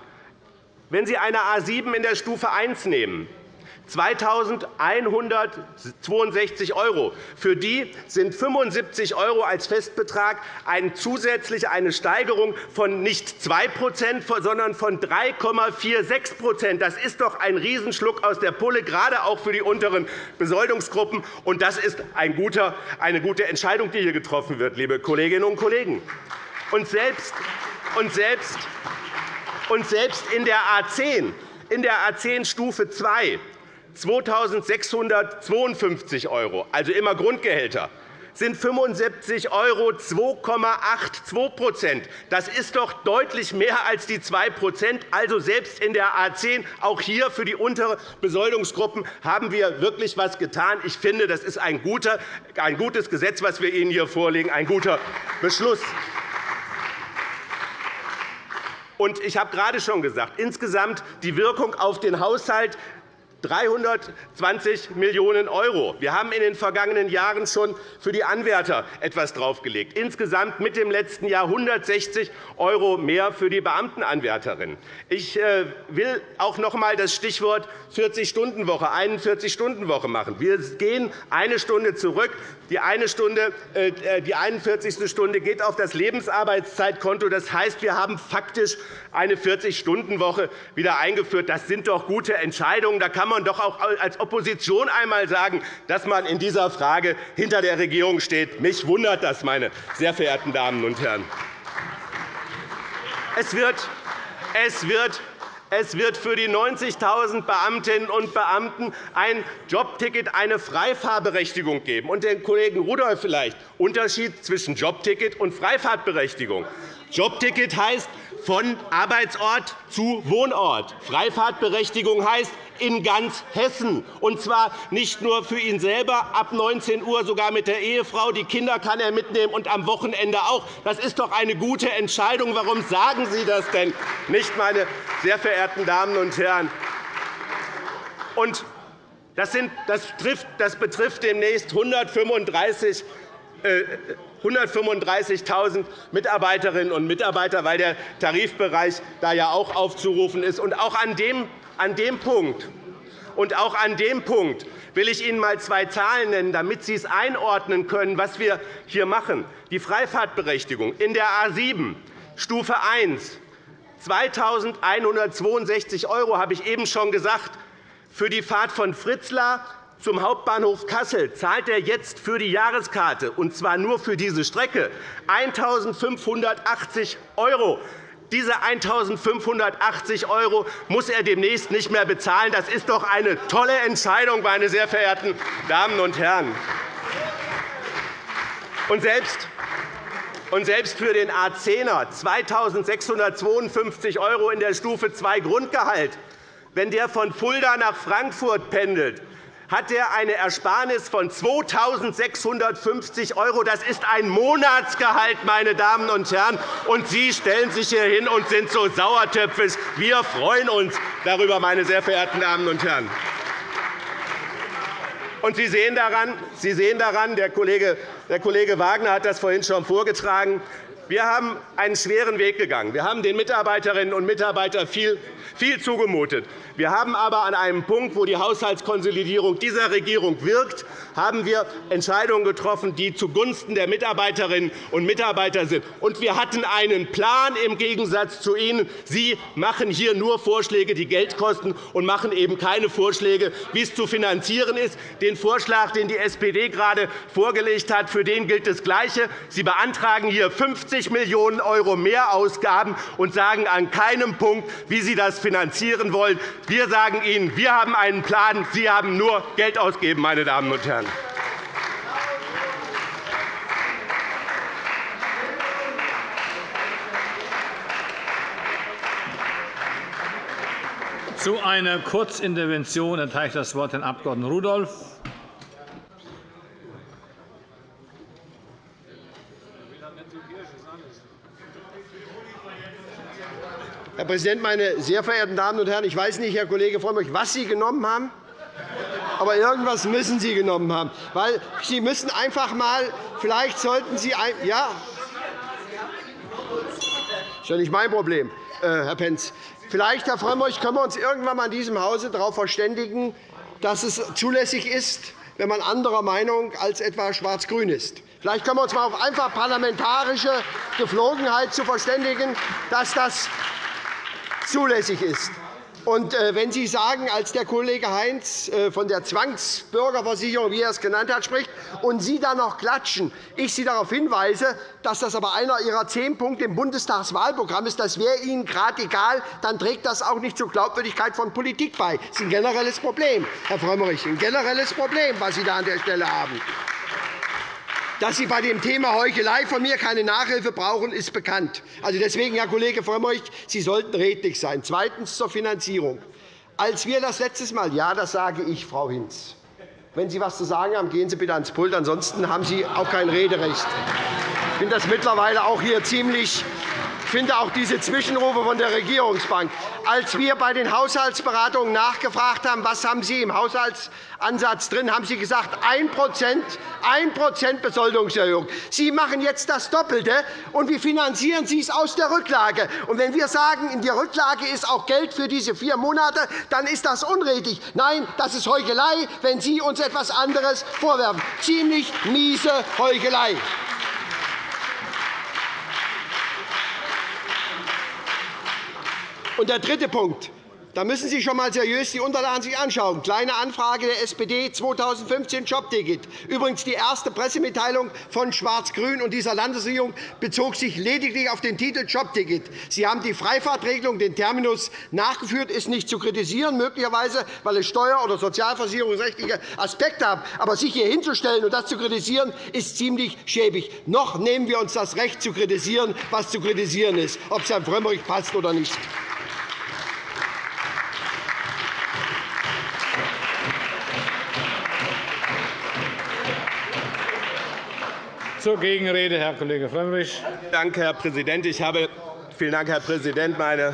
E: Wenn Sie eine A 7 in der Stufe 1 nehmen, 2.162 €. Für die sind 75 € als Festbetrag eine zusätzliche eine Steigerung von nicht 2% sondern von 3,46% Das ist doch ein Riesenschluck aus der Pulle, gerade auch für die unteren Besoldungsgruppen. Und das ist eine gute Entscheidung, die hier getroffen wird, liebe Kolleginnen und Kollegen. Und selbst, und selbst, und selbst in der A 10 in der A 10 Stufe 2 2.652 €, also immer Grundgehälter, sind 75 € 2,82 Das ist doch deutlich mehr als die 2% Also selbst in der A 10, auch hier für die unteren Besoldungsgruppen, haben wir wirklich etwas getan. Ich finde, das ist ein gutes Gesetz, das wir Ihnen hier vorlegen, ein guter Beschluss. Und ich habe gerade schon gesagt, insgesamt die Wirkung auf den Haushalt 320 Millionen €. Wir haben in den vergangenen Jahren schon für die Anwärter etwas draufgelegt. Insgesamt mit dem letzten Jahr 160 € mehr für die Beamtenanwärterinnen. Ich äh, will auch noch einmal das Stichwort 40-Stunden-Woche, 41-Stunden-Woche machen. Wir gehen eine Stunde zurück. Die, eine Stunde, äh, die 41. Stunde geht auf das Lebensarbeitszeitkonto. Das heißt, wir haben faktisch eine 40-Stunden-Woche wieder eingeführt. Das sind doch gute Entscheidungen. Da kann man doch auch als Opposition einmal sagen, dass man in dieser Frage hinter der Regierung steht. Mich wundert das, meine sehr verehrten Damen und Herren. Es wird, es wird es wird für die 90.000 Beamtinnen und Beamten ein Jobticket, eine Freifahrberechtigung geben. Und den Kollegen Rudolph vielleicht Unterschied zwischen Jobticket und Freifahrtberechtigung. Jobticket heißt von Arbeitsort zu Wohnort. Freifahrtberechtigung heißt in ganz Hessen, und zwar nicht nur für ihn selber, ab 19 Uhr sogar mit der Ehefrau. Die Kinder kann er mitnehmen und am Wochenende auch. Das ist doch eine gute Entscheidung. Warum sagen Sie das denn nicht, meine sehr verehrten Damen und Herren? Und das, betrifft demnächst 135 135.000 Mitarbeiterinnen und Mitarbeiter, weil der Tarifbereich da ja auch aufzurufen ist. Und auch an dem, an dem Punkt und auch an dem Punkt will ich Ihnen einmal zwei Zahlen nennen, damit Sie es einordnen können, was wir hier machen. Die Freifahrtberechtigung in der A 7, Stufe 1, 2.162 €, habe ich eben schon gesagt, für die Fahrt von Fritzlar zum Hauptbahnhof Kassel zahlt er jetzt für die Jahreskarte, und zwar nur für diese Strecke, 1.580 €. Diese 1.580 € muss er demnächst nicht mehr bezahlen. Das ist doch eine tolle Entscheidung, meine sehr verehrten Damen und Herren. Und selbst und selbst für den A10er 2.652 € in der Stufe 2 Grundgehalt, wenn der von Fulda nach Frankfurt pendelt, hat er eine Ersparnis von 2.650 €. Das ist ein Monatsgehalt, meine Damen und Herren. Und Sie stellen sich hier hin und sind so sauertöpfisch. Wir freuen uns darüber, meine sehr verehrten Damen und Herren. Und Sie sehen daran, Sie sehen daran der, Kollege, der Kollege Wagner hat das vorhin schon vorgetragen, wir haben einen schweren Weg gegangen. Wir haben den Mitarbeiterinnen und Mitarbeitern viel, viel zugemutet. Wir haben aber an einem Punkt, wo die Haushaltskonsolidierung dieser Regierung wirkt, haben wir Entscheidungen getroffen, die zugunsten der Mitarbeiterinnen und Mitarbeiter sind. Und wir hatten einen Plan im Gegensatz zu Ihnen. Sie machen hier nur Vorschläge, die Geld kosten, und machen eben keine Vorschläge, wie es zu finanzieren ist. Den Vorschlag, den die SPD gerade vorgelegt hat, für den gilt das Gleiche. Sie beantragen hier 50 Millionen € mehr Ausgaben und sagen an keinem Punkt, wie Sie das finanzieren wollen. Wir sagen Ihnen, wir haben einen Plan. Sie haben nur Geld ausgegeben, meine Damen und Herren.
A: Zu einer Kurzintervention erteile ich das Wort Herrn Abg. Rudolph.
C: Herr Präsident, meine sehr verehrten Damen und Herren! Ich weiß nicht, Herr Kollege Frömmrich, was Sie genommen haben, aber irgendwas müssen Sie genommen haben. Weil Sie müssen einfach einmal, vielleicht sollten Sie ein, ja, das ist ja nicht mein Problem, äh, Herr Pentz. Vielleicht, Herr Frömmrich, können wir uns irgendwann einmal in diesem Hause darauf verständigen, dass es zulässig ist, wenn man anderer Meinung als etwa schwarz-grün ist. Vielleicht können wir uns einmal auf einfach parlamentarische Geflogenheit zu verständigen, dass das zulässig ist. Und äh, wenn Sie sagen, als der Kollege Heinz äh, von der Zwangsbürgerversicherung, wie er es genannt hat, spricht, und Sie dann noch klatschen, ich Sie darauf hinweise, dass das aber einer Ihrer zehn Punkte im Bundestagswahlprogramm ist, das wäre Ihnen gerade egal, dann trägt das auch nicht zur Glaubwürdigkeit von Politik bei. Das ist ein generelles Problem, Herr Frömmrich, ein generelles Problem, was Sie da an der Stelle haben. Dass Sie bei dem Thema Heuchelei von mir keine Nachhilfe brauchen, ist bekannt. Also deswegen, Herr Kollege Frömmrich, Sie sollten redlich sein. Zweitens zur Finanzierung. Als wir das letztes Mal, ja, das sage ich, Frau Hinz, wenn Sie etwas zu sagen haben, gehen Sie bitte ans Pult. Ansonsten haben Sie auch kein Rederecht. Ich finde das mittlerweile auch hier ziemlich ich finde auch diese Zwischenrufe von der Regierungsbank. Als wir bei den Haushaltsberatungen nachgefragt haben, was haben Sie im Haushaltsansatz drin, haben Sie gesagt, 1 1 Besoldungserhöhung. Sie machen jetzt das Doppelte. Und wie finanzieren Sie es aus der Rücklage? Und wenn wir sagen, in der Rücklage ist auch Geld für diese vier Monate, dann ist das unredlich. Nein, das ist Heuchelei, wenn Sie uns etwas anderes vorwerfen. Ziemlich miese Heuchelei. Und der dritte Punkt. Da müssen Sie schon einmal seriös die Unterlagen sich anschauen. Kleine Anfrage der SPD 2015 Jobticket. Übrigens die erste Pressemitteilung von Schwarz-Grün und dieser Landesregierung bezog sich lediglich auf den Titel Jobticket. Sie haben die Freifahrtregelung, den Terminus nachgeführt, ist nicht zu kritisieren, möglicherweise, weil es steuer- oder sozialversicherungsrechtliche Aspekte hat. Aber sich hier hinzustellen und das zu kritisieren, ist ziemlich schäbig. Noch nehmen wir uns das Recht, zu kritisieren, was zu kritisieren ist, ob es Herrn Frömmrich passt oder nicht.
A: Zur Gegenrede, Herr Kollege Frömmrich.
E: Danke, Herr Präsident. Ich habe, vielen Dank, Herr Präsident, meine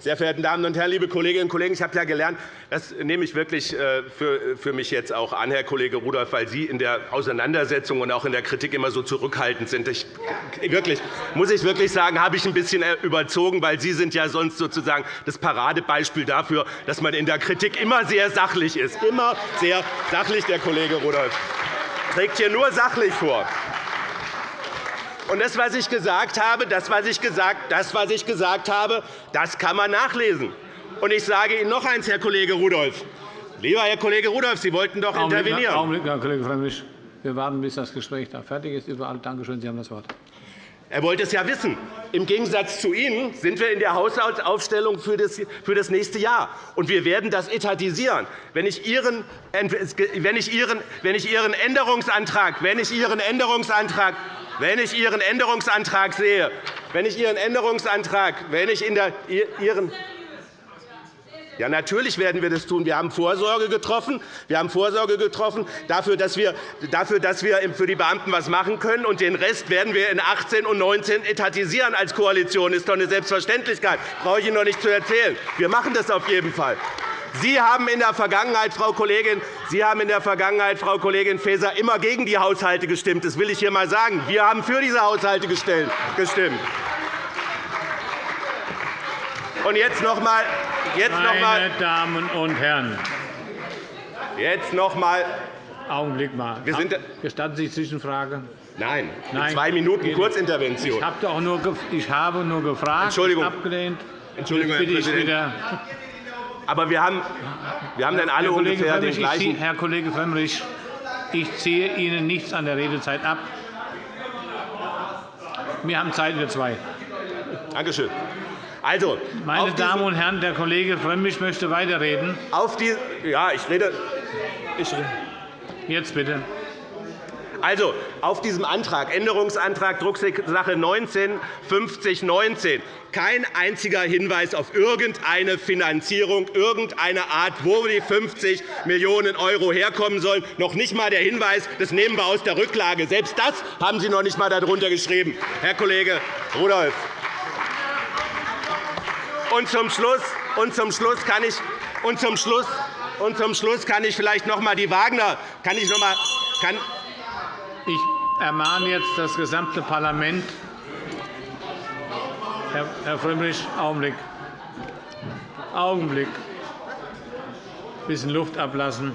E: sehr verehrten Damen und Herren, liebe Kolleginnen und Kollegen! Ich habe ja gelernt, das nehme ich wirklich äh, für mich jetzt auch an, Herr Kollege Rudolph, weil Sie in der Auseinandersetzung und auch in der Kritik immer so zurückhaltend sind. Ich, wirklich, muss ich wirklich sagen, habe ich ein bisschen äh, überzogen, weil Sie sind ja sonst sozusagen das Paradebeispiel dafür, dass man in der Kritik immer sehr sachlich ist. Immer sehr sachlich, der Kollege Rudolph trägt hier nur sachlich vor. Und das, was ich gesagt habe, das, was ich gesagt, das, was ich gesagt habe, das kann man nachlesen. Und ich sage Ihnen noch eines, Herr Kollege Rudolph. Lieber Herr Kollege Rudolph, Sie wollten doch intervenieren.
A: Augenblick, Herr Kollege Frömmrich. Wir warten, bis das Gespräch da fertig ist. Überall. Danke schön. Sie haben das Wort.
E: Er wollte es ja wissen. Im Gegensatz zu Ihnen sind wir in der Haushaltsaufstellung für das nächste Jahr. Und wir werden das etatisieren. Wenn ich Ihren, Änderungsantrag, wenn ich Ihren Änderungsantrag wenn ich Ihren Änderungsantrag sehe, wenn ich Ihren Änderungsantrag, wenn ich in der, Ihren ja, natürlich werden wir das tun. Wir haben Vorsorge getroffen. Wir haben Vorsorge getroffen dafür, dass wir, dafür, dass wir für die Beamten etwas machen können. Und den Rest werden wir in 18 und 19 etatisieren als Koalition. Das ist doch eine Selbstverständlichkeit. Das brauche ich Ihnen noch nicht zu erzählen. Wir machen das auf jeden Fall. Sie haben in der Vergangenheit, Frau Kollegin, Sie haben in der Vergangenheit, Frau Kollegin Faeser, immer gegen die Haushalte gestimmt. Das will ich hier einmal sagen. Wir haben für diese Haushalte gestimmt. Und jetzt noch einmal. Jetzt noch
A: Meine Damen und Herren.
E: Jetzt noch einmal.
A: Augenblick mal.
E: Wir sind
A: Gestatten Sie Zwischenfrage?
E: Nein, Nein. zwei Minuten Kurzintervention.
A: Ich habe nur gefragt,
E: Entschuldigung.
A: abgelehnt.
E: Entschuldigung, Herr Präsident. Aber wir haben, wir haben dann alle ungefähr den gleichen.
A: Herr Kollege Frömmrich, ich ziehe Ihnen nichts an der Redezeit ab. Wir haben Zeit für zwei.
E: Danke schön. Also,
A: Meine Damen und Herren, der Kollege Frömmrich möchte weiterreden.
E: Auf die, ja, ich rede. Ich rede.
A: Jetzt bitte.
E: Also, auf diesem Antrag, Änderungsantrag Drucksache 19 5019, kein einziger Hinweis auf irgendeine Finanzierung, irgendeine Art, wo die 50 Millionen € herkommen sollen. Noch nicht einmal der Hinweis, das nehmen wir aus der Rücklage. Selbst das haben Sie noch nicht einmal darunter geschrieben, Herr Kollege Rudolph. Und zum Schluss, und zum Schluss kann ich und zum Schluss und zum Schluss kann ich vielleicht noch einmal die Wagner kann ich noch einmal, kann,
A: ich ermahne jetzt das gesamte Parlament. Herr Frömmrich, Augenblick. Augenblick. Ein bisschen Luft ablassen.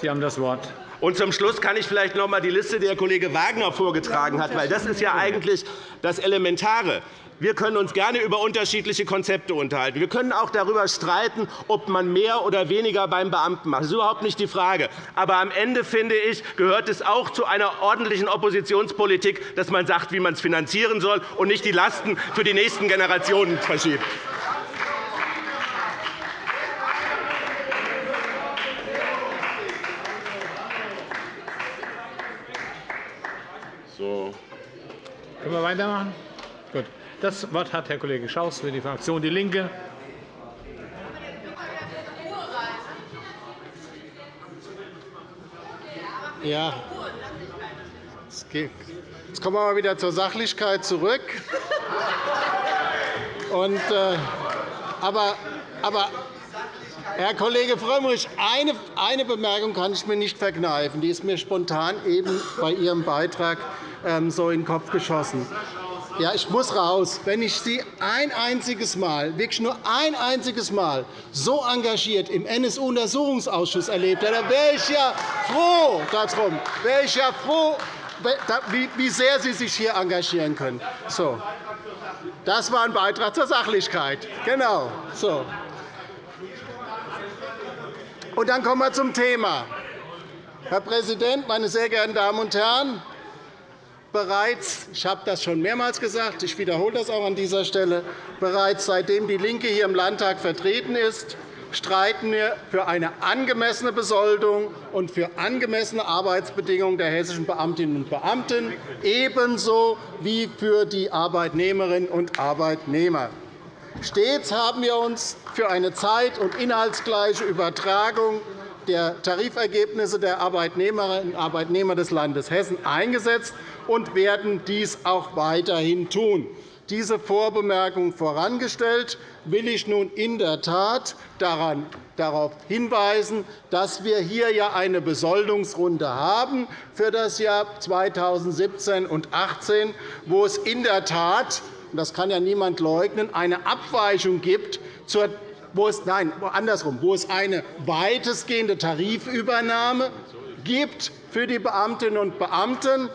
A: Sie haben das Wort.
E: Und zum Schluss kann ich vielleicht noch einmal die Liste, die Herr Kollege Wagner vorgetragen hat, weil das ist ja eigentlich das Elementare. Wir können uns gerne über unterschiedliche Konzepte unterhalten. Wir können auch darüber streiten, ob man mehr oder weniger beim Beamten macht. Das ist überhaupt nicht die Frage. Aber am Ende, finde ich, gehört es auch zu einer ordentlichen Oppositionspolitik, dass man sagt, wie man es finanzieren soll und nicht die Lasten für die nächsten Generationen verschiebt.
A: So. Können wir weitermachen? Gut. Das Wort hat Herr Kollege Schaus für die Fraktion DIE LINKE.
F: Ja. Jetzt kommen wir mal wieder zur Sachlichkeit zurück. Und, äh, aber, aber Herr Kollege Frömmrich, eine, eine Bemerkung kann ich mir nicht verkneifen. Die ist mir spontan eben bei Ihrem Beitrag ähm, so in den Kopf geschossen. Ja, ich muss raus. Wenn ich Sie ein einziges Mal, wirklich nur ein einziges Mal, so engagiert im NSU-Untersuchungsausschuss erlebt hätte, wäre ich ja froh darum, wäre ich ja froh, wie sehr Sie sich hier engagieren können. So. Das war ein Beitrag zur Sachlichkeit. Genau. So. Und dann kommen wir zum Thema. Herr Präsident, meine sehr geehrten Damen und Herren! Bereits, ich habe das schon mehrmals gesagt, ich wiederhole das auch an dieser Stelle, bereits seitdem DIE LINKE hier im Landtag vertreten ist, streiten wir für eine angemessene Besoldung und für angemessene Arbeitsbedingungen der hessischen Beamtinnen und Beamten, ebenso wie für die Arbeitnehmerinnen und Arbeitnehmer. Stets haben wir uns für eine zeit- und inhaltsgleiche Übertragung der Tarifergebnisse der Arbeitnehmerinnen und Arbeitnehmer des Landes Hessen eingesetzt und werden dies auch weiterhin tun. Diese Vorbemerkung vorangestellt, will ich nun in der Tat daran, darauf hinweisen, dass wir hier ja eine Besoldungsrunde haben für das Jahr 2017 und 2018, wo es in der Tat das kann ja niemand leugnen, eine Abweichung gibt zur wo es, nein, andersrum, wo es eine weitestgehende Tarifübernahme gibt für die Beamtinnen und Beamten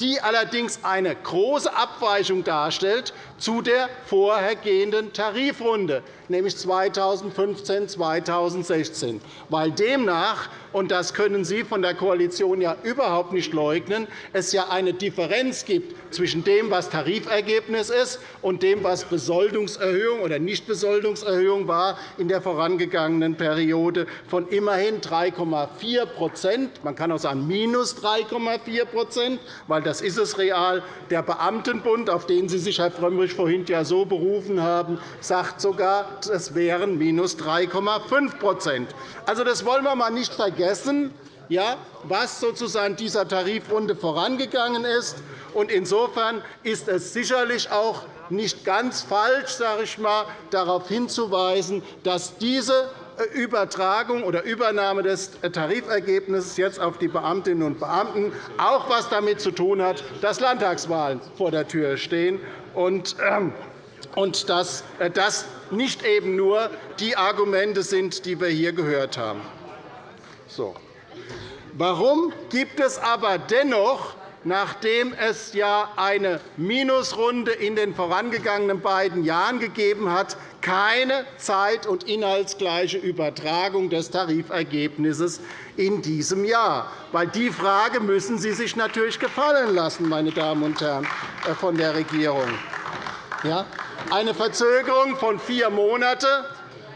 F: die allerdings eine große Abweichung darstellt zu der vorhergehenden Tarifrunde, nämlich 2015-2016, weil demnach und das können Sie von der Koalition ja überhaupt nicht leugnen, es ja eine Differenz gibt zwischen dem, was Tarifergebnis ist, und dem, was Besoldungserhöhung oder Nichtbesoldungserhöhung war in der vorangegangenen Periode von immerhin 3,4% Man kann auch sagen minus 3,4% weil das ist es real. Der Beamtenbund, auf den Sie sich, Herr Frömmrich, vorhin ja so berufen haben, sagt sogar, es wären minus 3,5% Also, das wollen wir einmal nicht vergessen, ja, was sozusagen dieser Tarifrunde vorangegangen ist. Insofern ist es sicherlich auch nicht ganz falsch, sage ich mal, darauf hinzuweisen, dass diese Übertragung oder Übernahme des Tarifergebnisses jetzt auf die Beamtinnen und Beamten auch etwas damit zu tun hat, dass Landtagswahlen vor der Tür stehen und ähm, dass das nicht eben nur die Argumente sind, die wir hier gehört haben. So. Warum gibt es aber dennoch nachdem es ja eine Minusrunde in den vorangegangenen beiden Jahren gegeben hat, keine zeit- und inhaltsgleiche Übertragung des Tarifergebnisses in diesem Jahr. Weil die Frage müssen Sie sich natürlich gefallen lassen, meine Damen und Herren äh, von der Regierung. Ja? Eine Verzögerung von vier Monaten.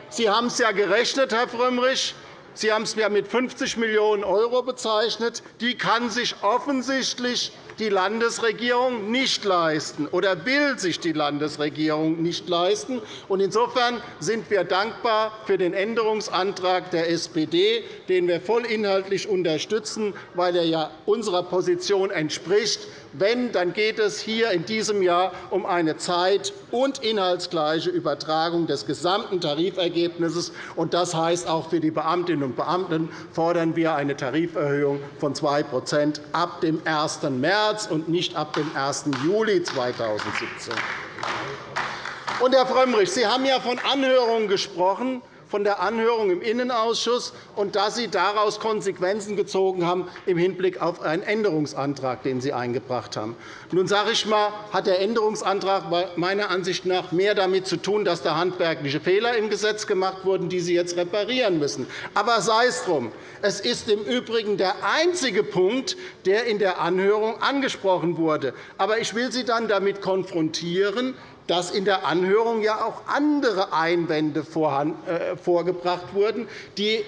F: Sie haben es ja gerechnet, Herr Frömmrich. Sie haben es mit 50 Millionen € bezeichnet. Die kann sich offensichtlich die Landesregierung nicht leisten oder will sich die Landesregierung nicht leisten. Insofern sind wir dankbar für den Änderungsantrag der SPD, den wir vollinhaltlich unterstützen, weil er ja unserer Position entspricht. Wenn, dann geht es hier in diesem Jahr um eine zeit- und inhaltsgleiche Übertragung des gesamten Tarifergebnisses. Das heißt, auch für die Beamtinnen und Beamten fordern wir eine Tariferhöhung von 2% ab dem 1. März und nicht ab dem 1. Juli 2017. Und, Herr Frömmrich, Sie haben ja von Anhörungen gesprochen von der Anhörung im Innenausschuss und dass Sie daraus Konsequenzen gezogen haben im Hinblick auf einen Änderungsantrag, den Sie eingebracht haben. Nun sage ich mal, hat der Änderungsantrag meiner Ansicht nach mehr damit zu tun, dass da handwerkliche Fehler im Gesetz gemacht wurden, die Sie jetzt reparieren müssen. Aber sei es drum. Es ist im Übrigen der einzige Punkt, der in der Anhörung angesprochen wurde. Aber ich will Sie dann damit konfrontieren, dass in der Anhörung ja auch andere Einwände äh, vorgebracht wurden,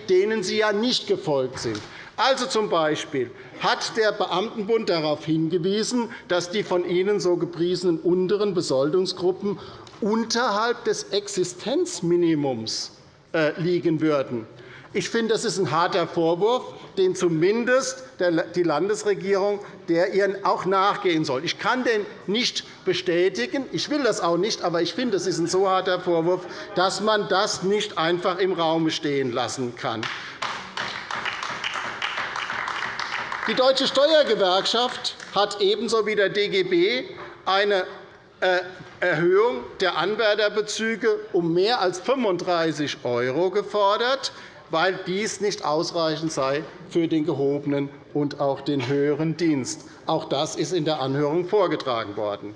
F: denen Sie ja nicht gefolgt sind. Also z. B. hat der Beamtenbund darauf hingewiesen, dass die von Ihnen so gepriesenen unteren Besoldungsgruppen unterhalb des Existenzminimums äh, liegen würden. Ich finde, das ist ein harter Vorwurf, den zumindest die Landesregierung der ihr auch nachgehen soll. Ich kann den nicht bestätigen. Ich will das auch nicht. Aber ich finde, es ist ein so harter Vorwurf, dass man das nicht einfach im Raum stehen lassen kann. Die Deutsche Steuergewerkschaft hat ebenso wie der DGB eine äh, Erhöhung der Anwärterbezüge um mehr als 35 € gefordert weil dies nicht ausreichend sei für den gehobenen und auch den höheren Dienst. Auch das ist in der Anhörung vorgetragen worden.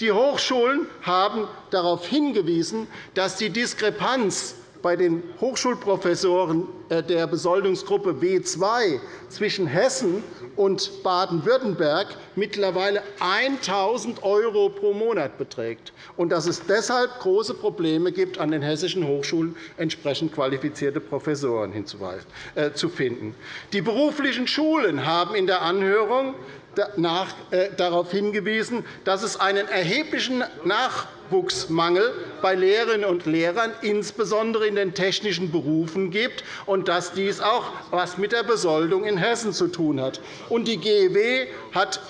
F: Die Hochschulen haben darauf hingewiesen, dass die Diskrepanz bei den Hochschulprofessoren äh, der Besoldungsgruppe B2 zwischen Hessen und Baden-Württemberg mittlerweile 1.000 € pro Monat beträgt und dass es deshalb große Probleme gibt, an den hessischen Hochschulen entsprechend qualifizierte Professoren äh, zu finden. Die beruflichen Schulen haben in der Anhörung darauf hingewiesen, dass es einen erheblichen Nachwuchsmangel bei Lehrerinnen und Lehrern, insbesondere in den technischen Berufen, gibt und dass dies auch etwas mit der Besoldung in Hessen zu tun hat. Die GEW hat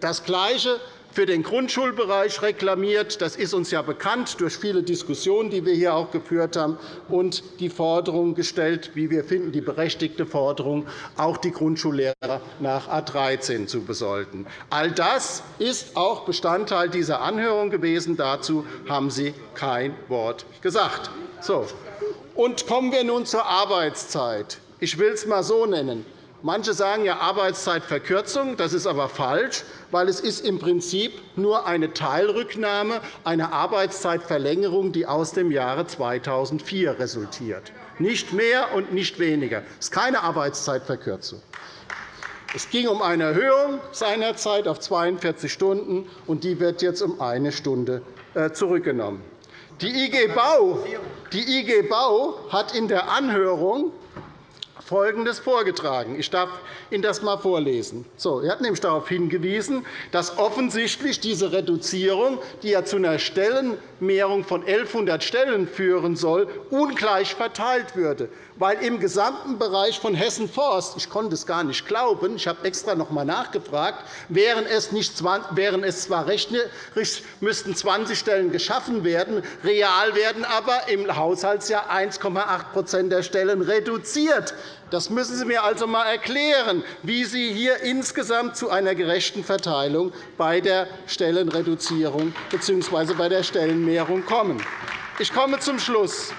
F: das Gleiche für den Grundschulbereich reklamiert. Das ist uns ja bekannt durch viele Diskussionen, die wir hier auch geführt haben, und die Forderung gestellt, wie wir finden, die berechtigte Forderung, auch die Grundschullehrer nach A 13 zu besolden. All das ist auch Bestandteil dieser Anhörung gewesen. Dazu haben Sie kein Wort gesagt. So. Und kommen wir nun zur Arbeitszeit. Ich will es einmal so nennen. Manche sagen ja Arbeitszeitverkürzung. Das ist aber falsch, weil es ist im Prinzip nur eine Teilrücknahme einer Arbeitszeitverlängerung, die aus dem Jahre 2004 resultiert. Nicht mehr und nicht weniger. Es ist keine Arbeitszeitverkürzung. Es ging um eine Erhöhung seinerzeit auf 42 Stunden, und die wird jetzt um eine Stunde äh, zurückgenommen. Die IG Bau, die IG Bau hat in der Anhörung Folgendes vorgetragen. Ich darf Ihnen das einmal vorlesen. So, er hat nämlich darauf hingewiesen, dass offensichtlich diese Reduzierung, die ja zu einer Stellenmehrung von 1.100 Stellen führen soll, ungleich verteilt würde weil im gesamten Bereich von Hessen Forst, ich konnte es gar nicht glauben, ich habe extra noch einmal nachgefragt, wären es, nicht, wären es zwar rechnerisch müssten 20 Stellen geschaffen werden, real werden aber im Haushaltsjahr 1,8% der Stellen reduziert. Das müssen Sie mir also einmal erklären, wie Sie hier insgesamt zu einer gerechten Verteilung bei der Stellenreduzierung bzw. bei der Stellenmehrung kommen. Ich komme zum Schluss.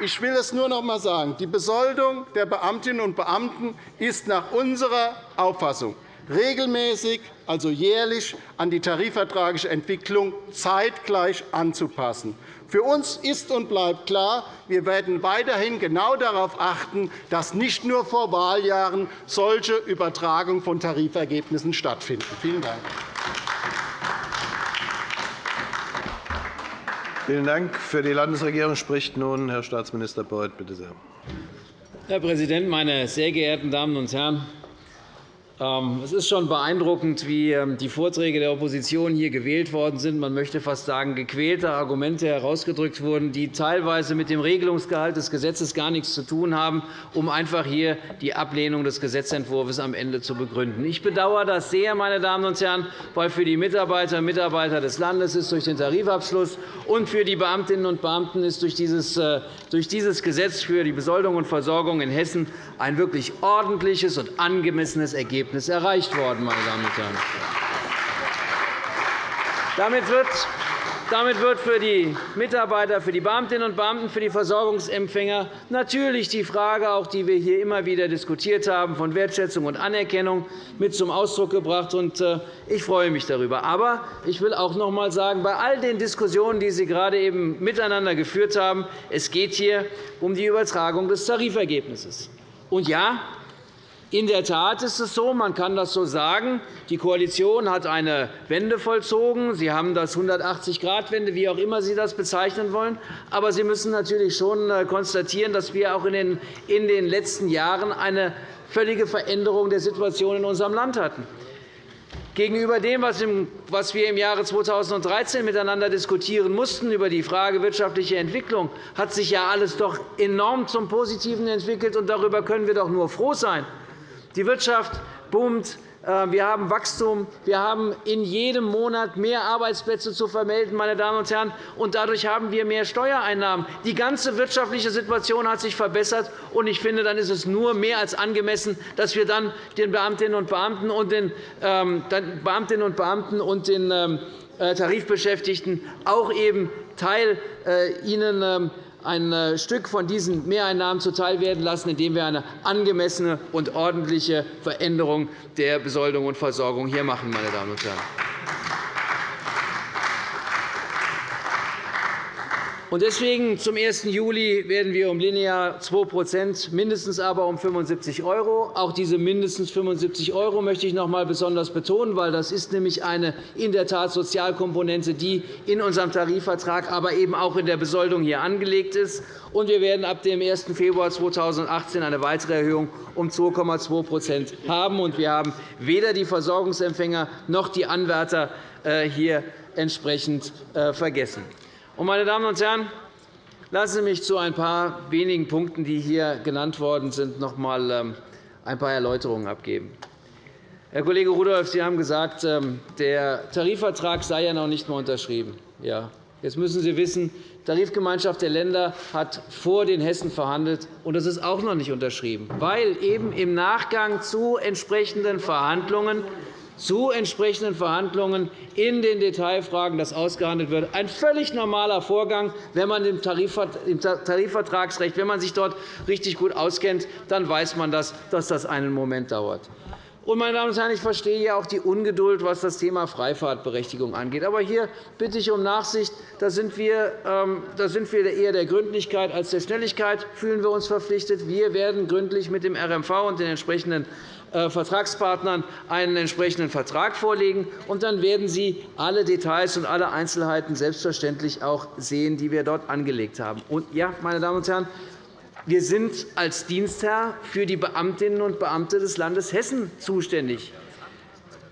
F: Ich will es nur noch einmal sagen. Die Besoldung der Beamtinnen und Beamten ist nach unserer Auffassung regelmäßig, also jährlich, an die tarifvertragliche Entwicklung zeitgleich anzupassen. Für uns ist und bleibt klar, wir werden weiterhin genau darauf achten, dass nicht nur vor Wahljahren solche Übertragungen von Tarifergebnissen stattfinden. Vielen Dank.
G: Vielen Dank. Für die Landesregierung spricht nun Herr Staatsminister Beuth. Bitte sehr.
D: Herr Präsident, meine sehr geehrten Damen und Herren! Ähm, es ist schon beeindruckend, wie ähm, die Vorträge der Opposition hier gewählt worden sind. Man möchte fast sagen, gequälte Argumente herausgedrückt wurden, die teilweise mit dem Regelungsgehalt des Gesetzes gar nichts zu tun haben, um einfach hier die Ablehnung des Gesetzentwurfs am Ende zu begründen. Ich bedauere das sehr, meine Damen und Herren, weil für die Mitarbeiter und Mitarbeiter des Landes ist durch den Tarifabschluss und für die Beamtinnen und Beamten ist durch dieses, äh, durch dieses Gesetz für die Besoldung und Versorgung in Hessen ein wirklich ordentliches und angemessenes Ergebnis erreicht worden. Meine Damen und Herren. Damit wird
H: Damit wird für die Mitarbeiter, für die Beamtinnen und Beamten, für die Versorgungsempfänger natürlich die Frage, auch die wir hier immer wieder diskutiert haben, von Wertschätzung und Anerkennung mit zum Ausdruck gebracht. Äh, ich freue mich darüber. Aber ich will auch noch einmal sagen, bei all den Diskussionen, die Sie gerade eben miteinander geführt haben, es geht hier um die Übertragung des Tarifergebnisses. Und ja, in der Tat ist es so, man kann das so sagen, die Koalition hat eine Wende vollzogen. Sie haben das 180-Grad-Wende, wie auch immer Sie das bezeichnen wollen. Aber Sie müssen natürlich schon äh, konstatieren, dass wir auch in den letzten Jahren eine völlige Veränderung der Situation in unserem Land hatten. Gegenüber dem, was wir im Jahre 2013 miteinander diskutieren mussten über die Frage wirtschaftliche Entwicklung, hat sich ja alles doch enorm zum Positiven entwickelt. und Darüber können wir doch nur froh sein. Die Wirtschaft boomt. Äh, wir haben Wachstum. Wir haben in jedem Monat mehr Arbeitsplätze zu vermelden. Meine Damen und Herren. Und dadurch haben wir mehr Steuereinnahmen. Die ganze wirtschaftliche Situation hat sich verbessert. Und ich finde, dann ist es nur mehr als angemessen, dass wir dann den Beamtinnen und Beamten und den ähm, Beamtinnen und Beamten und den ähm, äh, Tarifbeschäftigten auch eben Teil äh, ihnen ähm, ein äh, Stück von diesen Mehreinnahmen zuteilwerden lassen, indem wir eine angemessene und ordentliche Veränderung der Besoldung und Versorgung hier machen. Meine Damen und Herren. Deswegen zum 1. Juli werden wir um linear 2% mindestens aber um 75 €. Auch diese mindestens 75 € möchte ich noch einmal besonders betonen, weil das ist nämlich eine in der Tat Sozialkomponente, die in unserem Tarifvertrag, aber eben auch in der Besoldung hier angelegt ist. Und wir werden ab dem 1. Februar 2018 eine weitere Erhöhung um 2,2% haben. Und wir haben weder die Versorgungsempfänger noch die Anwärter äh, hier entsprechend äh, Meine Damen und Herren, lassen Sie mich zu ein paar wenigen Punkten, die hier genannt worden sind, noch einmal ähm, ein paar Erläuterungen abgeben. Herr Kollege Rudolph, Sie haben gesagt, ähm, der Tarifvertrag sei ja noch nicht einmal unterschrieben. Ja, jetzt müssen Sie wissen, die Tarifgemeinschaft der Länder hat vor den Hessen verhandelt, und das ist auch noch nicht unterschrieben, weil eben im Nachgang zu entsprechenden Verhandlungen zu entsprechenden Verhandlungen in den Detailfragen das ausgehandelt wird. Ein völlig normaler Vorgang, wenn man im Tarifvertragsrecht, wenn man sich dort richtig gut auskennt, dann weiß man, dass das einen Moment dauert. Meine Damen und Herren, ich verstehe auch die Ungeduld, was das Thema Freifahrtberechtigung angeht. Aber hier bitte ich um Nachsicht. Da sind wir, ähm, da sind wir eher der Gründlichkeit als der Schnelligkeit fühlen wir uns verpflichtet. Wir werden gründlich mit dem RMV und den entsprechenden Vertragspartnern einen entsprechenden Vertrag vorlegen. und Dann werden Sie alle Details und alle Einzelheiten selbstverständlich auch sehen, die wir dort angelegt haben. Und ja, meine Damen und Herren, wir sind als Dienstherr für die Beamtinnen und Beamte des Landes Hessen zuständig.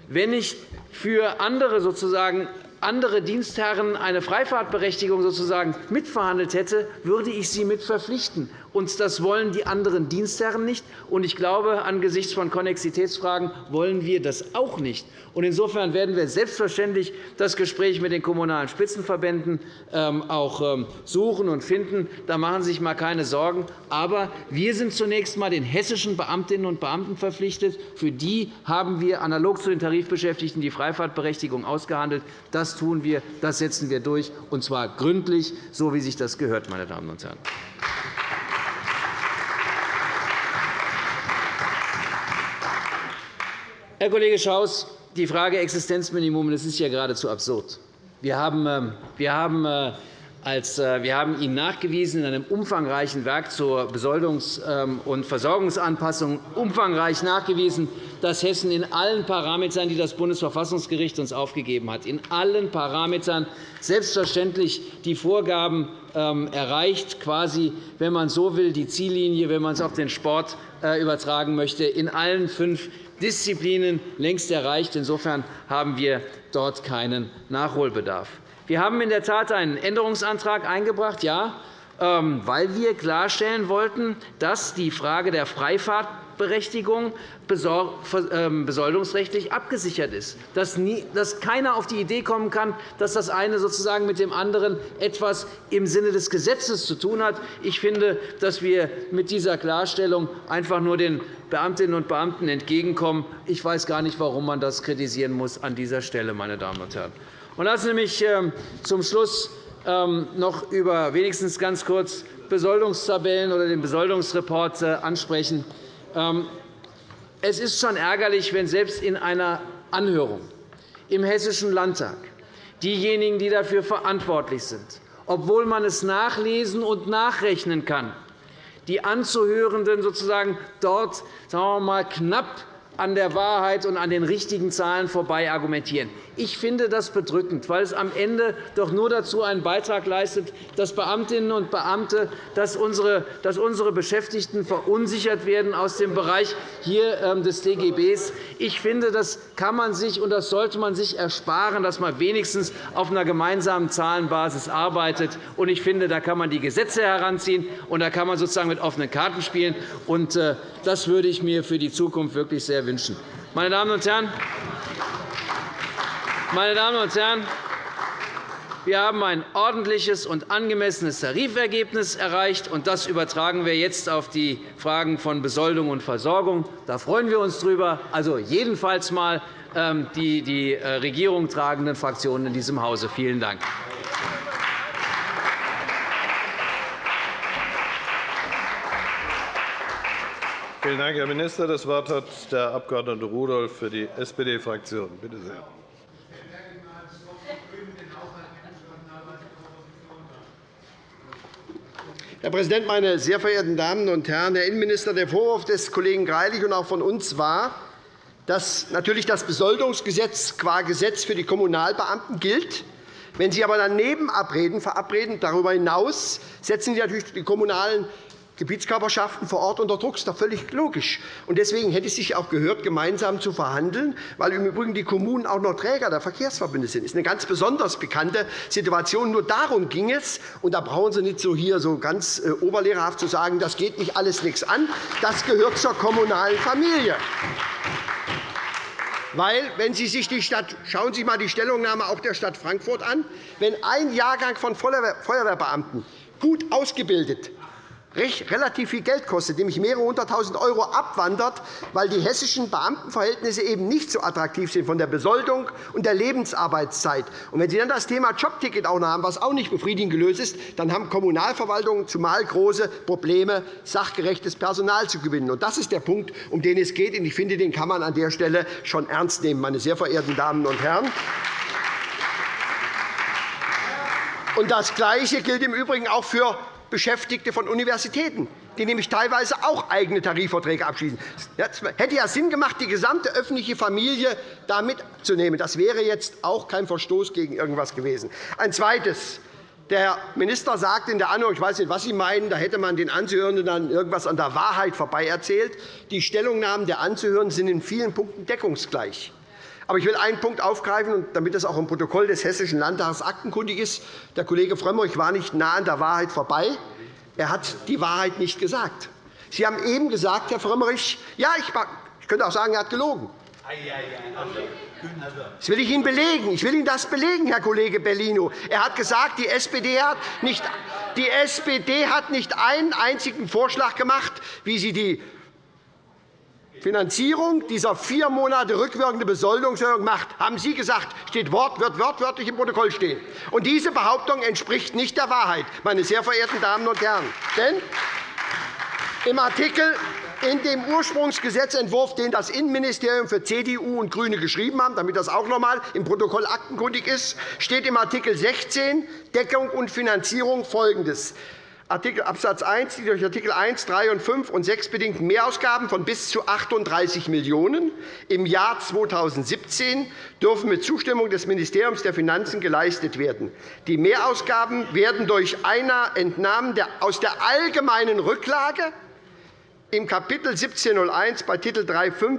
H: Wenn ich für andere sozusagen andere Dienstherren eine Freifahrtberechtigung sozusagen mitverhandelt hätte, würde ich sie mit verpflichten. Und das wollen die anderen Dienstherren nicht. Und ich glaube, angesichts von Konnexitätsfragen wollen wir das auch nicht. Insofern werden wir selbstverständlich das Gespräch mit den Kommunalen Spitzenverbänden ähm, auch ähm, suchen und finden. Da machen Sie sich einmal keine Sorgen. Aber wir sind zunächst einmal den hessischen Beamtinnen und Beamten verpflichtet. Für die haben wir analog zu den Tarifbeschäftigten die Freifahrtberechtigung ausgehandelt. Das tun wir, das setzen wir durch, und zwar gründlich, so wie sich das gehört. Meine Damen und Herren. Herr Kollege Schaus, die Frage Existenzminimum das ist ja geradezu absurd. Wir haben, ähm, wir haben äh, als äh, wir haben Ihnen nachgewiesen in einem umfangreichen Werk zur Besoldungs- ähm, und Versorgungsanpassung umfangreich nachgewiesen, dass Hessen in allen Parametern, die das Bundesverfassungsgericht uns aufgegeben hat, in allen Parametern selbstverständlich die Vorgaben ähm, erreicht, quasi, wenn man so will, die Ziellinie, wenn man es auf den Sport äh, übertragen möchte, in allen fünf Disziplinen längst erreicht. Insofern haben wir dort keinen Nachholbedarf. Wir haben in der Tat einen Änderungsantrag eingebracht, ja, ähm, weil wir klarstellen wollten, dass die Frage der Freifahrt Gleichberechtigung ähm, besoldungsrechtlich abgesichert ist, dass keiner auf die Idee kommen kann, dass das eine sozusagen mit dem anderen etwas im Sinne des Gesetzes zu tun hat. Ich finde, dass wir mit dieser Klarstellung einfach nur den Beamtinnen und Beamten entgegenkommen. Ich weiß gar nicht, warum man das kritisieren muss an dieser Stelle, meine Damen und Herren. lassen Sie mich ähm, zum Schluss ähm, noch über wenigstens ganz kurz Besoldungstabellen oder den Besoldungsreport äh, ansprechen. Ähm, es ist schon ärgerlich, wenn selbst in einer Anhörung im Hessischen Landtag diejenigen, die dafür verantwortlich sind, obwohl man es nachlesen und nachrechnen kann, die Anzuhörenden sozusagen dort sagen wir mal, knapp an der Wahrheit und an den richtigen Zahlen vorbei argumentieren. Ich finde das bedrückend, weil es am Ende doch nur dazu einen Beitrag leistet, dass Beamtinnen und Beamte, dass unsere, Beschäftigten verunsichert werden aus dem Bereich hier ähm, des DGBs. Ich finde, das kann man sich und das sollte man sich ersparen, dass man wenigstens auf einer gemeinsamen Zahlenbasis arbeitet. Ich finde, da kann man die Gesetze heranziehen, und da kann man sozusagen mit offenen Karten spielen. Äh, das würde ich mir für die Zukunft wirklich sehr wünschen. Meine Damen und Herren, meine Damen und Herren, wir haben ein ordentliches und angemessenes Tarifergebnis erreicht, und das übertragen wir jetzt auf die Fragen von Besoldung und Versorgung. Da freuen wir uns drüber. Also jedenfalls einmal ähm, die, die äh, Regierung tragenden Fraktionen in diesem Hause. Vielen Dank.
G: Vielen Dank, Herr Minister. Das Wort hat der Abg. Rudolph für die SPD-Fraktion. Bitte sehr.
C: Herr Präsident, meine sehr verehrten Damen und Herren! Herr Innenminister, der Vorwurf des Kollegen Greilich und auch von uns war, dass natürlich das Besoldungsgesetz qua Gesetz für die Kommunalbeamten gilt. Wenn Sie aber daneben verabreden, darüber hinaus setzen Sie natürlich die kommunalen Gebietskörperschaften vor Ort unter Druck. Das ist doch völlig logisch. Deswegen hätte es sich auch gehört, gemeinsam zu verhandeln, weil im Übrigen die Kommunen auch noch Träger der Verkehrsverbünde sind. Das ist eine ganz besonders bekannte Situation. Nur darum ging es. Und da brauchen Sie nicht so hier so ganz äh, oberlehrerhaft zu sagen, das geht nicht alles nichts an. Das gehört zur kommunalen Familie. Weil, wenn Sie sich die Stadt, schauen Sie einmal die Stellungnahme auch der Stadt Frankfurt an, wenn ein Jahrgang von Feuerwehrbeamten gut ausgebildet relativ viel Geld kostet, nämlich mehrere hunderttausend € abwandert, weil die hessischen Beamtenverhältnisse eben nicht so attraktiv sind von der Besoldung und der Lebensarbeitszeit. Und wenn Sie dann das Thema Jobticket auch noch haben, was auch nicht befriedigend gelöst ist, dann haben Kommunalverwaltungen zumal große Probleme, sachgerechtes Personal zu gewinnen. Und das ist der Punkt, um den es geht. Ich finde, den kann man an der Stelle schon ernst nehmen, meine sehr verehrten Damen und Herren. Und das Gleiche gilt im Übrigen auch für Beschäftigte von Universitäten, die nämlich teilweise auch eigene Tarifverträge abschließen. Es hätte ja Sinn gemacht, die gesamte öffentliche Familie da mitzunehmen. Das wäre jetzt auch kein Verstoß gegen irgendwas gewesen. Ein zweites. Der Minister sagt in der Anhörung, ich weiß nicht, was Sie meinen, da hätte man den Anzuhörenden dann irgendwas an der Wahrheit vorbei erzählt. Die Stellungnahmen der Anzuhörenden sind in vielen Punkten deckungsgleich. Aber ich will einen Punkt aufgreifen, damit das auch im Protokoll des Hessischen Landtags aktenkundig ist. Der Kollege Frömmrich war nicht nah an der Wahrheit vorbei. Er hat die Wahrheit nicht gesagt. Sie haben eben gesagt, Herr Frömmrich, ja, ich könnte auch sagen, er hat gelogen. Das will ich Ihnen belegen. Ich will Ihnen das belegen, Herr Kollege Bellino. Er hat gesagt, die SPD hat nicht, die SPD hat nicht einen einzigen Vorschlag gemacht, wie sie die Finanzierung dieser vier Monate rückwirkende Besoldungserhöhung macht, haben Sie gesagt, steht Wort, wird wortwörtlich im Protokoll stehen. Und diese Behauptung entspricht nicht der Wahrheit, meine sehr verehrten Damen und Herren. Denn im Artikel in dem Ursprungsgesetzentwurf, den das Innenministerium für CDU und GRÜNE geschrieben haben, damit das auch noch einmal im Protokoll aktenkundig ist, steht im Art. 16 Deckung und Finanzierung Folgendes. Artikel Abs. 1, die durch Art. 1, 3 und 5 und 6 bedingten Mehrausgaben von bis zu 38 Millionen € im Jahr 2017 dürfen mit Zustimmung des Ministeriums der Finanzen geleistet werden. Die Mehrausgaben werden durch einer Entnahme aus der allgemeinen Rücklage im Kap. 1701 bei Titel 3.5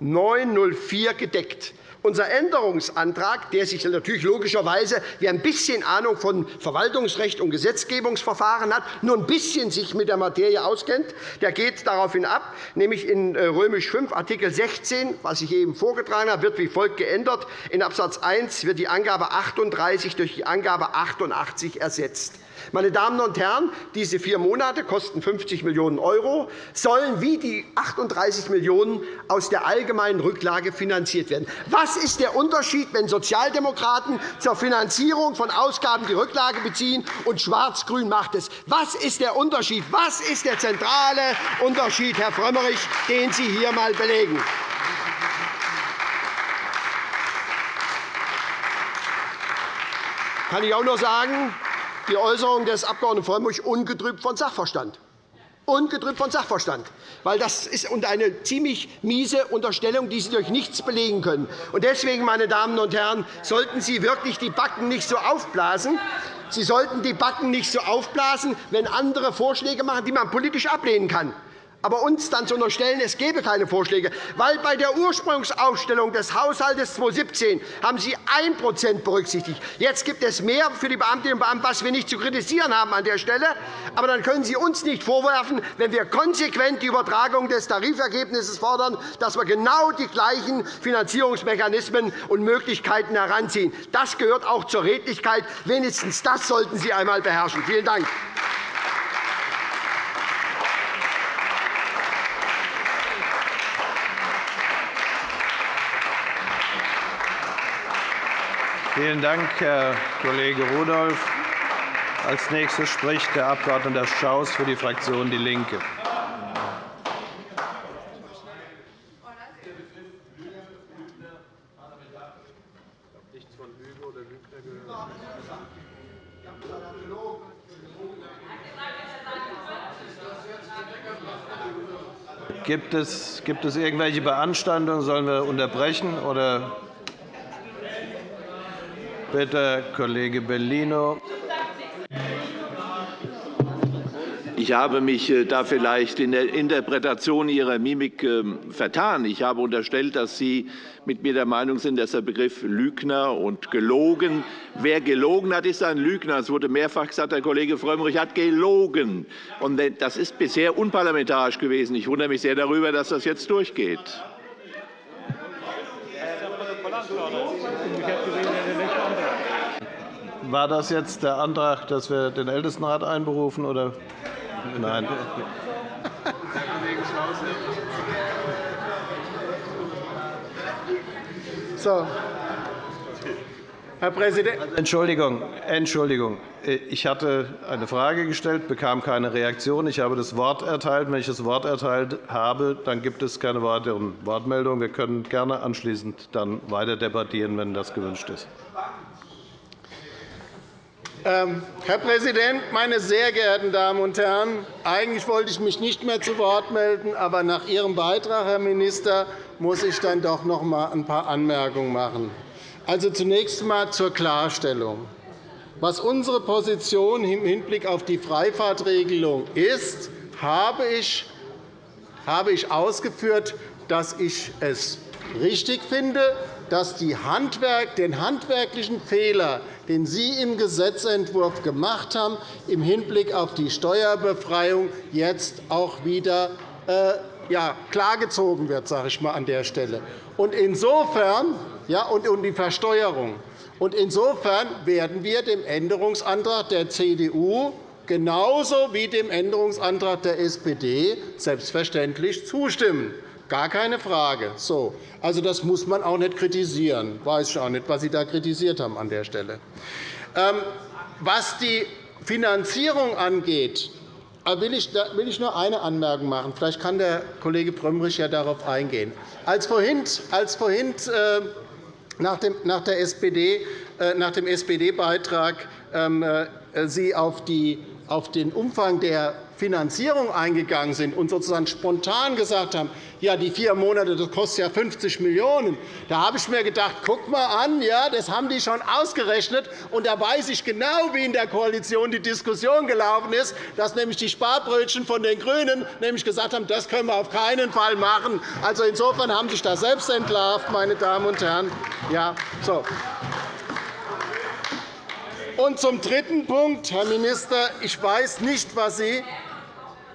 C: 904 gedeckt. Unser Änderungsantrag, der sich natürlich logischerweise, wer ein bisschen Ahnung von Verwaltungsrecht und Gesetzgebungsverfahren hat, nur ein bisschen sich mit der Materie auskennt, der geht daraufhin ab, nämlich in äh, Römisch 5 Artikel 16, was ich eben vorgetragen habe, wird wie folgt geändert. In Abs. 1 wird die Angabe 38 durch die Angabe 88 ersetzt. Meine Damen und Herren, diese vier Monate kosten 50 Millionen €, sollen wie die 38 Millionen € aus der allgemeinen Rücklage finanziert werden. Was ist der Unterschied, wenn Sozialdemokraten zur Finanzierung von Ausgaben die Rücklage beziehen und Schwarz-Grün macht es? Was ist der Unterschied? Was ist der zentrale Unterschied, Herr Frömmrich, den Sie hier einmal belegen? kann ich auch noch sagen, die Äußerung des Abg. Frömmrich ungetrübt von Sachverstand. Ungetrübt von Sachverstand. Weil das ist eine ziemlich miese Unterstellung, die Sie durch nichts belegen können. Deswegen, meine Damen und Herren, sollten Sie wirklich die Backen nicht so aufblasen. Sie sollten die Backen nicht so aufblasen, wenn andere Vorschläge machen, die man politisch ablehnen kann aber uns dann zu unterstellen, es gebe keine Vorschläge. Weil bei der Ursprungsaufstellung des Haushalts 2017 haben Sie 1% berücksichtigt. Jetzt gibt es mehr für die Beamtinnen und Beamten, was wir nicht zu kritisieren haben an der Stelle. Aber dann können Sie uns nicht vorwerfen, wenn wir konsequent die Übertragung des Tarifergebnisses fordern, dass wir genau die gleichen Finanzierungsmechanismen und Möglichkeiten heranziehen. Das gehört auch zur Redlichkeit. Wenigstens das sollten Sie einmal beherrschen. Vielen Dank.
B: Vielen Dank, Herr Kollege Rudolph. Als nächster spricht der Abg. Schaus für die Fraktion DIE LINKE. Gibt es, gibt es irgendwelche Beanstandungen? Sollen wir unterbrechen? Oder Bitte, Kollege Bellino.
G: Ich habe mich äh, da vielleicht in der Interpretation Ihrer Mimik ähm, vertan. Ich habe unterstellt, dass Sie mit mir der Meinung sind, dass der Begriff Lügner und gelogen, wer gelogen hat, ist ein Lügner. Es wurde mehrfach gesagt, der Kollege Frömmrich hat gelogen. Das ist bisher unparlamentarisch gewesen. Ich wundere mich sehr darüber, dass das jetzt durchgeht.
B: War das jetzt der Antrag, dass wir den Ältestenrat einberufen? Oder? Nein.
F: So. Herr Präsident.
B: Entschuldigung, Entschuldigung. Ich hatte eine Frage gestellt, bekam keine Reaktion. Ich habe das Wort erteilt. Wenn ich das Wort erteilt habe, dann gibt es keine weiteren Wortmeldungen. Wir können gerne anschließend dann weiter debattieren, wenn das gewünscht ist.
F: Ähm, Herr Präsident, meine sehr geehrten Damen und Herren! Eigentlich wollte ich mich nicht mehr zu Wort melden, aber nach Ihrem Beitrag, Herr Minister, muss ich dann doch noch einmal ein paar Anmerkungen machen. Also zunächst einmal zur Klarstellung. Was unsere Position im Hinblick auf die Freifahrtregelung ist, habe ich ausgeführt, dass ich es richtig finde, dass den handwerklichen Fehler, den Sie im Gesetzentwurf gemacht haben, im Hinblick auf die Steuerbefreiung jetzt auch wieder äh, ja, klargezogen wird, sage ich mal an der Stelle. Und insofern, ja, und, und die Versteuerung. Und insofern werden wir dem Änderungsantrag der CDU genauso wie dem Änderungsantrag der SPD selbstverständlich zustimmen. Gar keine Frage. So. Also, das muss man auch nicht kritisieren. Ich weiß auch nicht, was Sie da kritisiert haben an der Stelle. Ähm, was die Finanzierung angeht, äh, will ich nur eine Anmerkung machen. Vielleicht kann der Kollege Frömmrich ja darauf eingehen. Als vorhin, als vorhin äh, nach dem, nach der SPD, äh, SPD-Beitrag ähm, Sie auf, den Umfang der Finanzierung eingegangen sind und sozusagen spontan gesagt haben, ja, die vier Monate das kostet ja 50 Millionen €, da habe ich mir gedacht, guck mal an, ja, das haben die schon ausgerechnet. Und da weiß ich genau, wie in der Koalition die Diskussion gelaufen ist, dass nämlich die Sparbrötchen von den GRÜNEN nämlich gesagt haben, das können wir auf keinen Fall machen. Also insofern haben sich da selbst entlarvt, meine Damen und Herren. Ja, so. Und zum dritten Punkt, Herr Minister, ich weiß nicht, was Sie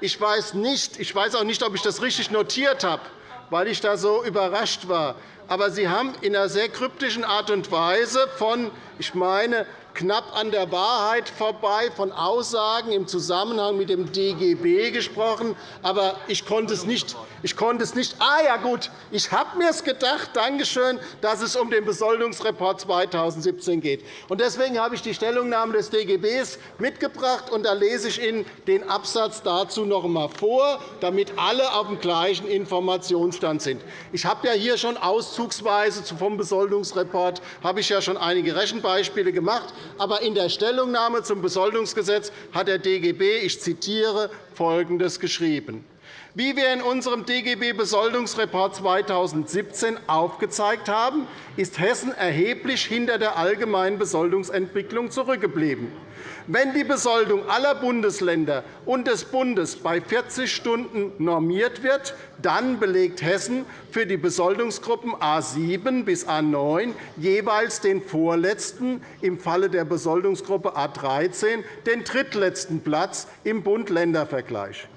F: ich weiß, nicht, ich weiß auch nicht, ob ich das richtig notiert habe, weil ich da so überrascht war. Aber Sie haben in einer sehr kryptischen Art und Weise von, ich meine, knapp an der Wahrheit vorbei von Aussagen im Zusammenhang mit dem DGB gesprochen. Aber ich konnte es nicht. Ich konnte es nicht. Ah, ja, gut. Ich habe mir es gedacht, danke schön, dass es um den Besoldungsreport 2017 geht. Deswegen habe ich die Stellungnahme des DGB mitgebracht. und Da lese ich Ihnen den Absatz dazu noch einmal vor, damit alle auf dem gleichen Informationsstand sind. Ich habe ja hier schon auszugsweise vom Besoldungsreport habe ich ja schon einige Rechenbeispiele gemacht. Aber in der Stellungnahme zum Besoldungsgesetz hat der DGB, ich zitiere, Folgendes geschrieben. Wie wir in unserem DGB-Besoldungsreport 2017 aufgezeigt haben, ist Hessen erheblich hinter der allgemeinen Besoldungsentwicklung zurückgeblieben. Wenn die Besoldung aller Bundesländer und des Bundes bei 40 Stunden normiert wird, dann belegt Hessen für die Besoldungsgruppen A 7 bis A 9 jeweils den vorletzten, im Falle der Besoldungsgruppe A 13 den drittletzten Platz im Bund-Länder-Vergleich.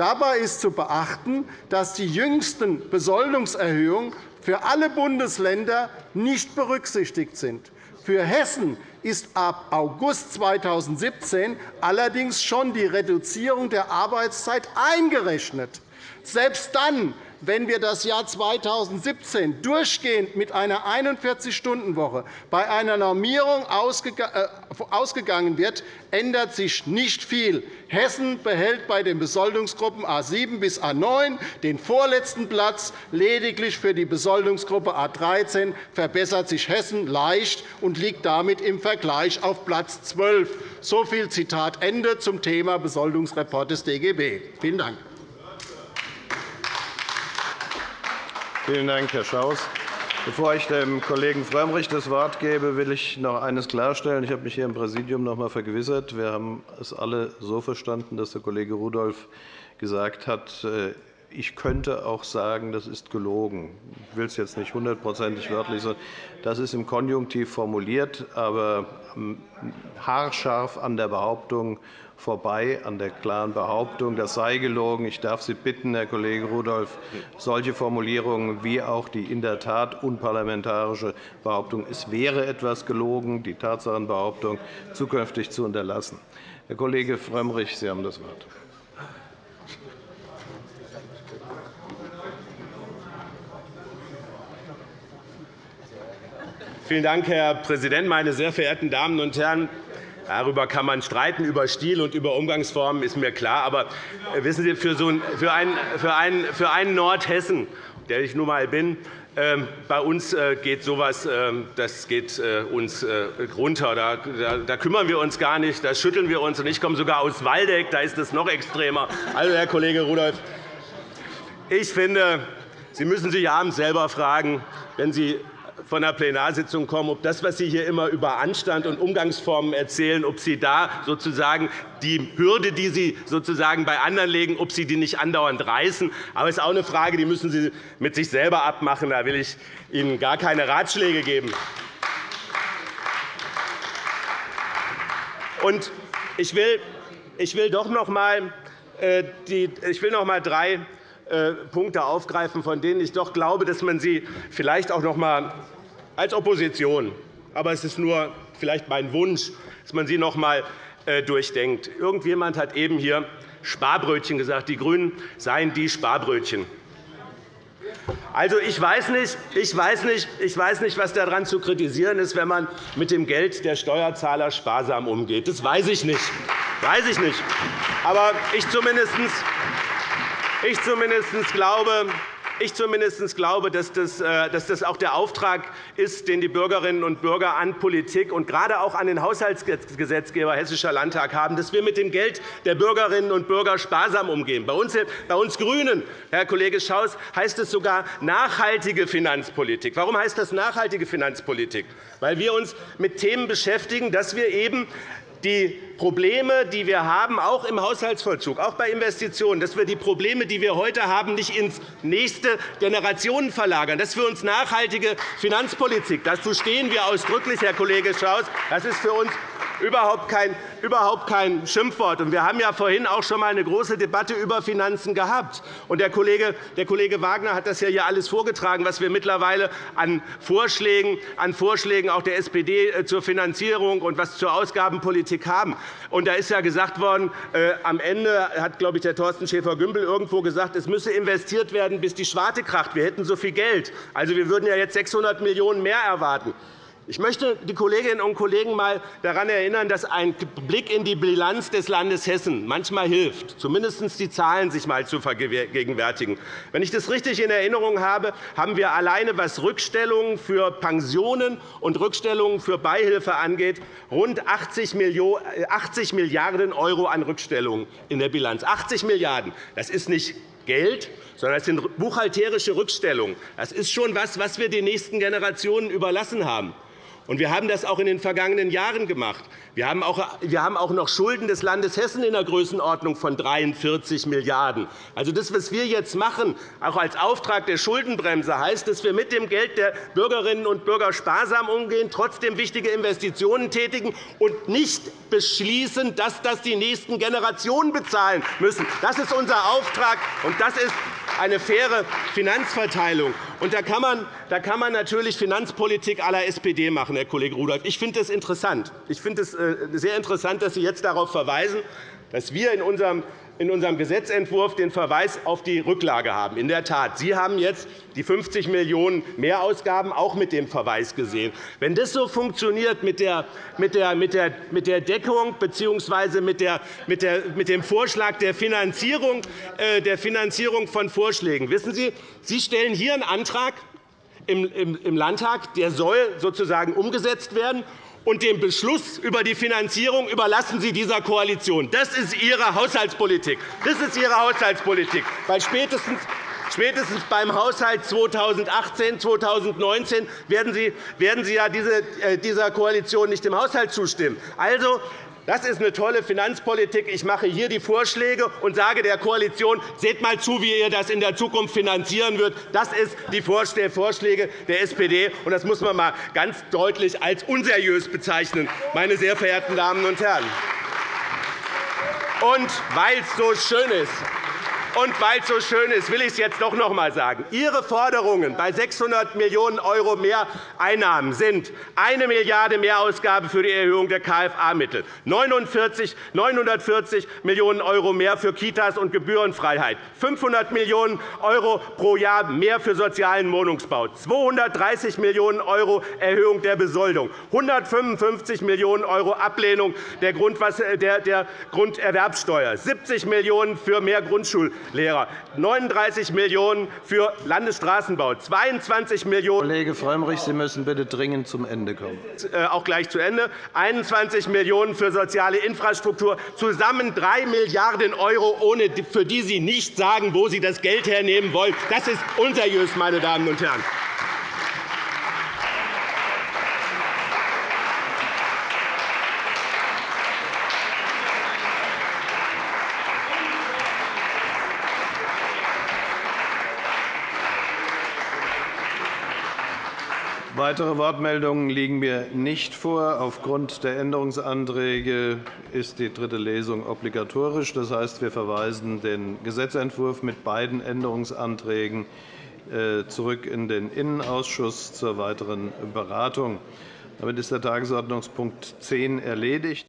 F: Dabei ist zu beachten, dass die jüngsten Besoldungserhöhungen für alle Bundesländer nicht berücksichtigt sind. Für Hessen ist ab August 2017 allerdings schon die Reduzierung der Arbeitszeit eingerechnet. Selbst dann wenn wir das Jahr 2017 durchgehend mit einer 41-Stunden-Woche bei einer Normierung äh, ausgegangen wird, ändert sich nicht viel. Hessen behält bei den Besoldungsgruppen A 7 bis A 9 den vorletzten Platz. Lediglich für die Besoldungsgruppe A 13 verbessert sich Hessen leicht und liegt damit im Vergleich auf Platz 12. So viel Zitat Ende zum Thema Besoldungsreport des DGB. Vielen Dank.
G: Vielen Dank, Herr Schaus. Bevor ich dem Kollegen Frömmrich das Wort gebe, will ich noch eines klarstellen. Ich habe mich hier im Präsidium noch einmal vergewissert. Wir haben es alle so verstanden, dass der Kollege Rudolph gesagt hat, äh, ich könnte auch sagen, das ist gelogen. Ich will es jetzt nicht hundertprozentig wörtlich sagen. Das ist im Konjunktiv formuliert, aber ähm, haarscharf an der Behauptung vorbei an der klaren Behauptung, das sei gelogen. Ich darf Sie bitten, Herr Kollege Rudolph, solche Formulierungen wie auch die in der Tat unparlamentarische Behauptung, es wäre etwas gelogen, die Tatsachenbehauptung zukünftig zu unterlassen. Herr Kollege Frömmrich, Sie haben das Wort.
E: Vielen Dank, Herr Präsident, meine sehr verehrten Damen und Herren! Darüber kann man streiten, über Stil und über Umgangsformen, ist mir klar. Aber äh, wissen Sie, für, so ein, für, einen, für, einen, für einen Nordhessen, der ich nun einmal bin, ähm, bei uns äh, geht so etwas ähm, das geht äh, uns runter. Da, da, da, kümmern wir uns gar nicht, da schütteln wir uns. ich komme sogar aus Waldeck, da ist es noch extremer. Also, Herr Kollege Rudolph, ich finde, Sie müssen sich abends selber fragen, wenn Sie von der Plenarsitzung kommen, ob das, was Sie hier immer über Anstand und Umgangsformen erzählen, ob Sie da sozusagen die Hürde, die Sie sozusagen bei anderen legen, ob Sie die nicht andauernd reißen. Aber es ist auch eine Frage, die müssen Sie mit sich selber abmachen. Da will ich Ihnen gar keine Ratschläge geben. Und ich will, ich will doch noch einmal, äh, ich will noch einmal drei äh, Punkte aufgreifen, von denen ich doch glaube, dass man sie vielleicht auch noch einmal als Opposition. Aber es ist nur vielleicht mein Wunsch, dass man sie noch einmal äh, durchdenkt. Irgendjemand hat eben hier Sparbrötchen gesagt. Die GRÜNEN seien die Sparbrötchen. Also, ich, weiß nicht, ich, weiß nicht, ich weiß nicht, was daran zu kritisieren ist, wenn man mit dem Geld der Steuerzahler sparsam umgeht. Das weiß ich nicht. Weiß ich nicht. Aber ich zumindest, ich zumindest glaube, ich zumindest glaube, dass das, äh, dass das auch der Auftrag ist, den die Bürgerinnen und Bürger an Politik und gerade auch an den Haushaltsgesetzgeber Hessischer Landtag haben, dass wir mit dem Geld der Bürgerinnen und Bürger sparsam umgehen. Bei uns, bei uns GRÜNEN, Herr Kollege Schaus, heißt es sogar nachhaltige Finanzpolitik. Warum heißt das nachhaltige Finanzpolitik? Weil wir uns mit Themen beschäftigen, dass wir eben die Probleme, die wir haben, auch im Haushaltsvollzug, auch bei Investitionen, dass wir die Probleme, die wir heute haben, nicht ins nächste Generationen verlagern. Das ist für uns nachhaltige Finanzpolitik. Dazu stehen wir ausdrücklich, Herr Kollege Schaus. Das ist für uns überhaupt kein, überhaupt kein Schimpfwort. Wir haben ja vorhin auch schon einmal eine große Debatte über Finanzen gehabt. Der Kollege, der Kollege Wagner hat das ja hier alles vorgetragen, was wir mittlerweile an Vorschlägen, an Vorschlägen auch der SPD äh, zur Finanzierung und was zur Ausgabenpolitik haben. Und da ist ja gesagt worden, äh, am Ende hat, glaube ich, der Thorsten Schäfer-Gümbel irgendwo gesagt, es müsse investiert werden, bis die Schwarte kracht. Wir hätten so viel Geld. Also, wir würden ja jetzt 600 Millionen € mehr erwarten. Ich möchte die Kolleginnen und Kollegen einmal daran erinnern, dass ein Blick in die Bilanz des Landes Hessen manchmal hilft, zumindest die Zahlen sich einmal zu vergegenwärtigen. Wenn ich das richtig in Erinnerung habe, haben wir alleine, was Rückstellungen für Pensionen und Rückstellungen für Beihilfe angeht, rund 80 Milliarden € an Rückstellungen in der Bilanz. 80 Milliarden €. Das ist nicht Geld, sondern es sind buchhalterische Rückstellungen. Das ist schon etwas, was wir den nächsten Generationen überlassen haben. Wir haben das auch in den vergangenen Jahren gemacht. Wir haben auch noch Schulden des Landes Hessen in der Größenordnung von 43 Milliarden €. Also das, was wir jetzt machen, auch als Auftrag der Schuldenbremse, heißt, dass wir mit dem Geld der Bürgerinnen und Bürger sparsam umgehen, trotzdem wichtige Investitionen tätigen und nicht beschließen, dass das die nächsten Generationen bezahlen müssen. Das ist unser Auftrag, und das ist eine faire Finanzverteilung. Und da, kann man, da kann man natürlich Finanzpolitik la SPD machen, Herr Kollege Rudolph. Ich finde das interessant. Ich finde es äh, sehr interessant, dass Sie jetzt darauf verweisen, dass wir in unserem in unserem Gesetzentwurf den Verweis auf die Rücklage haben. In der Tat, Sie haben jetzt die 50 Millionen € Mehrausgaben auch mit dem Verweis gesehen. Wenn das so funktioniert mit der, Deckung bzw. Mit dem Vorschlag der Finanzierung, äh, der Finanzierung von Vorschlägen, wissen Sie, Sie stellen hier einen Antrag im Landtag, der soll sozusagen umgesetzt werden und den Beschluss über die Finanzierung überlassen Sie dieser Koalition. Das ist Ihre Haushaltspolitik. Das ist Ihre Haushaltspolitik. Weil spätestens Spätestens beim Haushalt 2018 2019 werden Sie, werden Sie ja äh, dieser Koalition nicht im Haushalt zustimmen. Also, das ist eine tolle Finanzpolitik. Ich mache hier die Vorschläge und sage der Koalition, seht mal zu, wie ihr das in der Zukunft finanzieren wird. Das sind die Vorschläge der SPD, und das muss man einmal ganz deutlich als unseriös bezeichnen, meine sehr verehrten Damen und Herren. Und weil es so schön ist, und weil es so schön ist, will ich es jetzt doch noch einmal sagen. Ihre Forderungen bei 600 Millionen € mehr Einnahmen sind eine Milliarde € Mehrausgabe für die Erhöhung der KFA-Mittel, 940 Millionen € mehr für Kitas und Gebührenfreiheit, 500 Millionen € pro Jahr mehr für sozialen Wohnungsbau, 230 Millionen € Erhöhung der Besoldung, 155 Millionen € Ablehnung der Grunderwerbsteuer, 70 Millionen € für mehr Grundschul Lehrer, 39 Millionen € für Landesstraßenbau, 22 Millionen
G: Kollege Frömmrich, Sie müssen bitte dringend zum Ende kommen.
E: Äh, auch gleich zu Ende. 21 Millionen € für soziale Infrastruktur, zusammen 3 Milliarden €, für die Sie nicht sagen, wo Sie das Geld hernehmen wollen. Das ist unseriös, meine Damen und Herren.
G: Weitere Wortmeldungen liegen mir nicht vor. Aufgrund der Änderungsanträge ist die dritte Lesung obligatorisch. Das heißt, wir verweisen den Gesetzentwurf mit beiden Änderungsanträgen äh, zurück in den Innenausschuss zur weiteren Beratung. Damit ist der Tagesordnungspunkt 10 erledigt.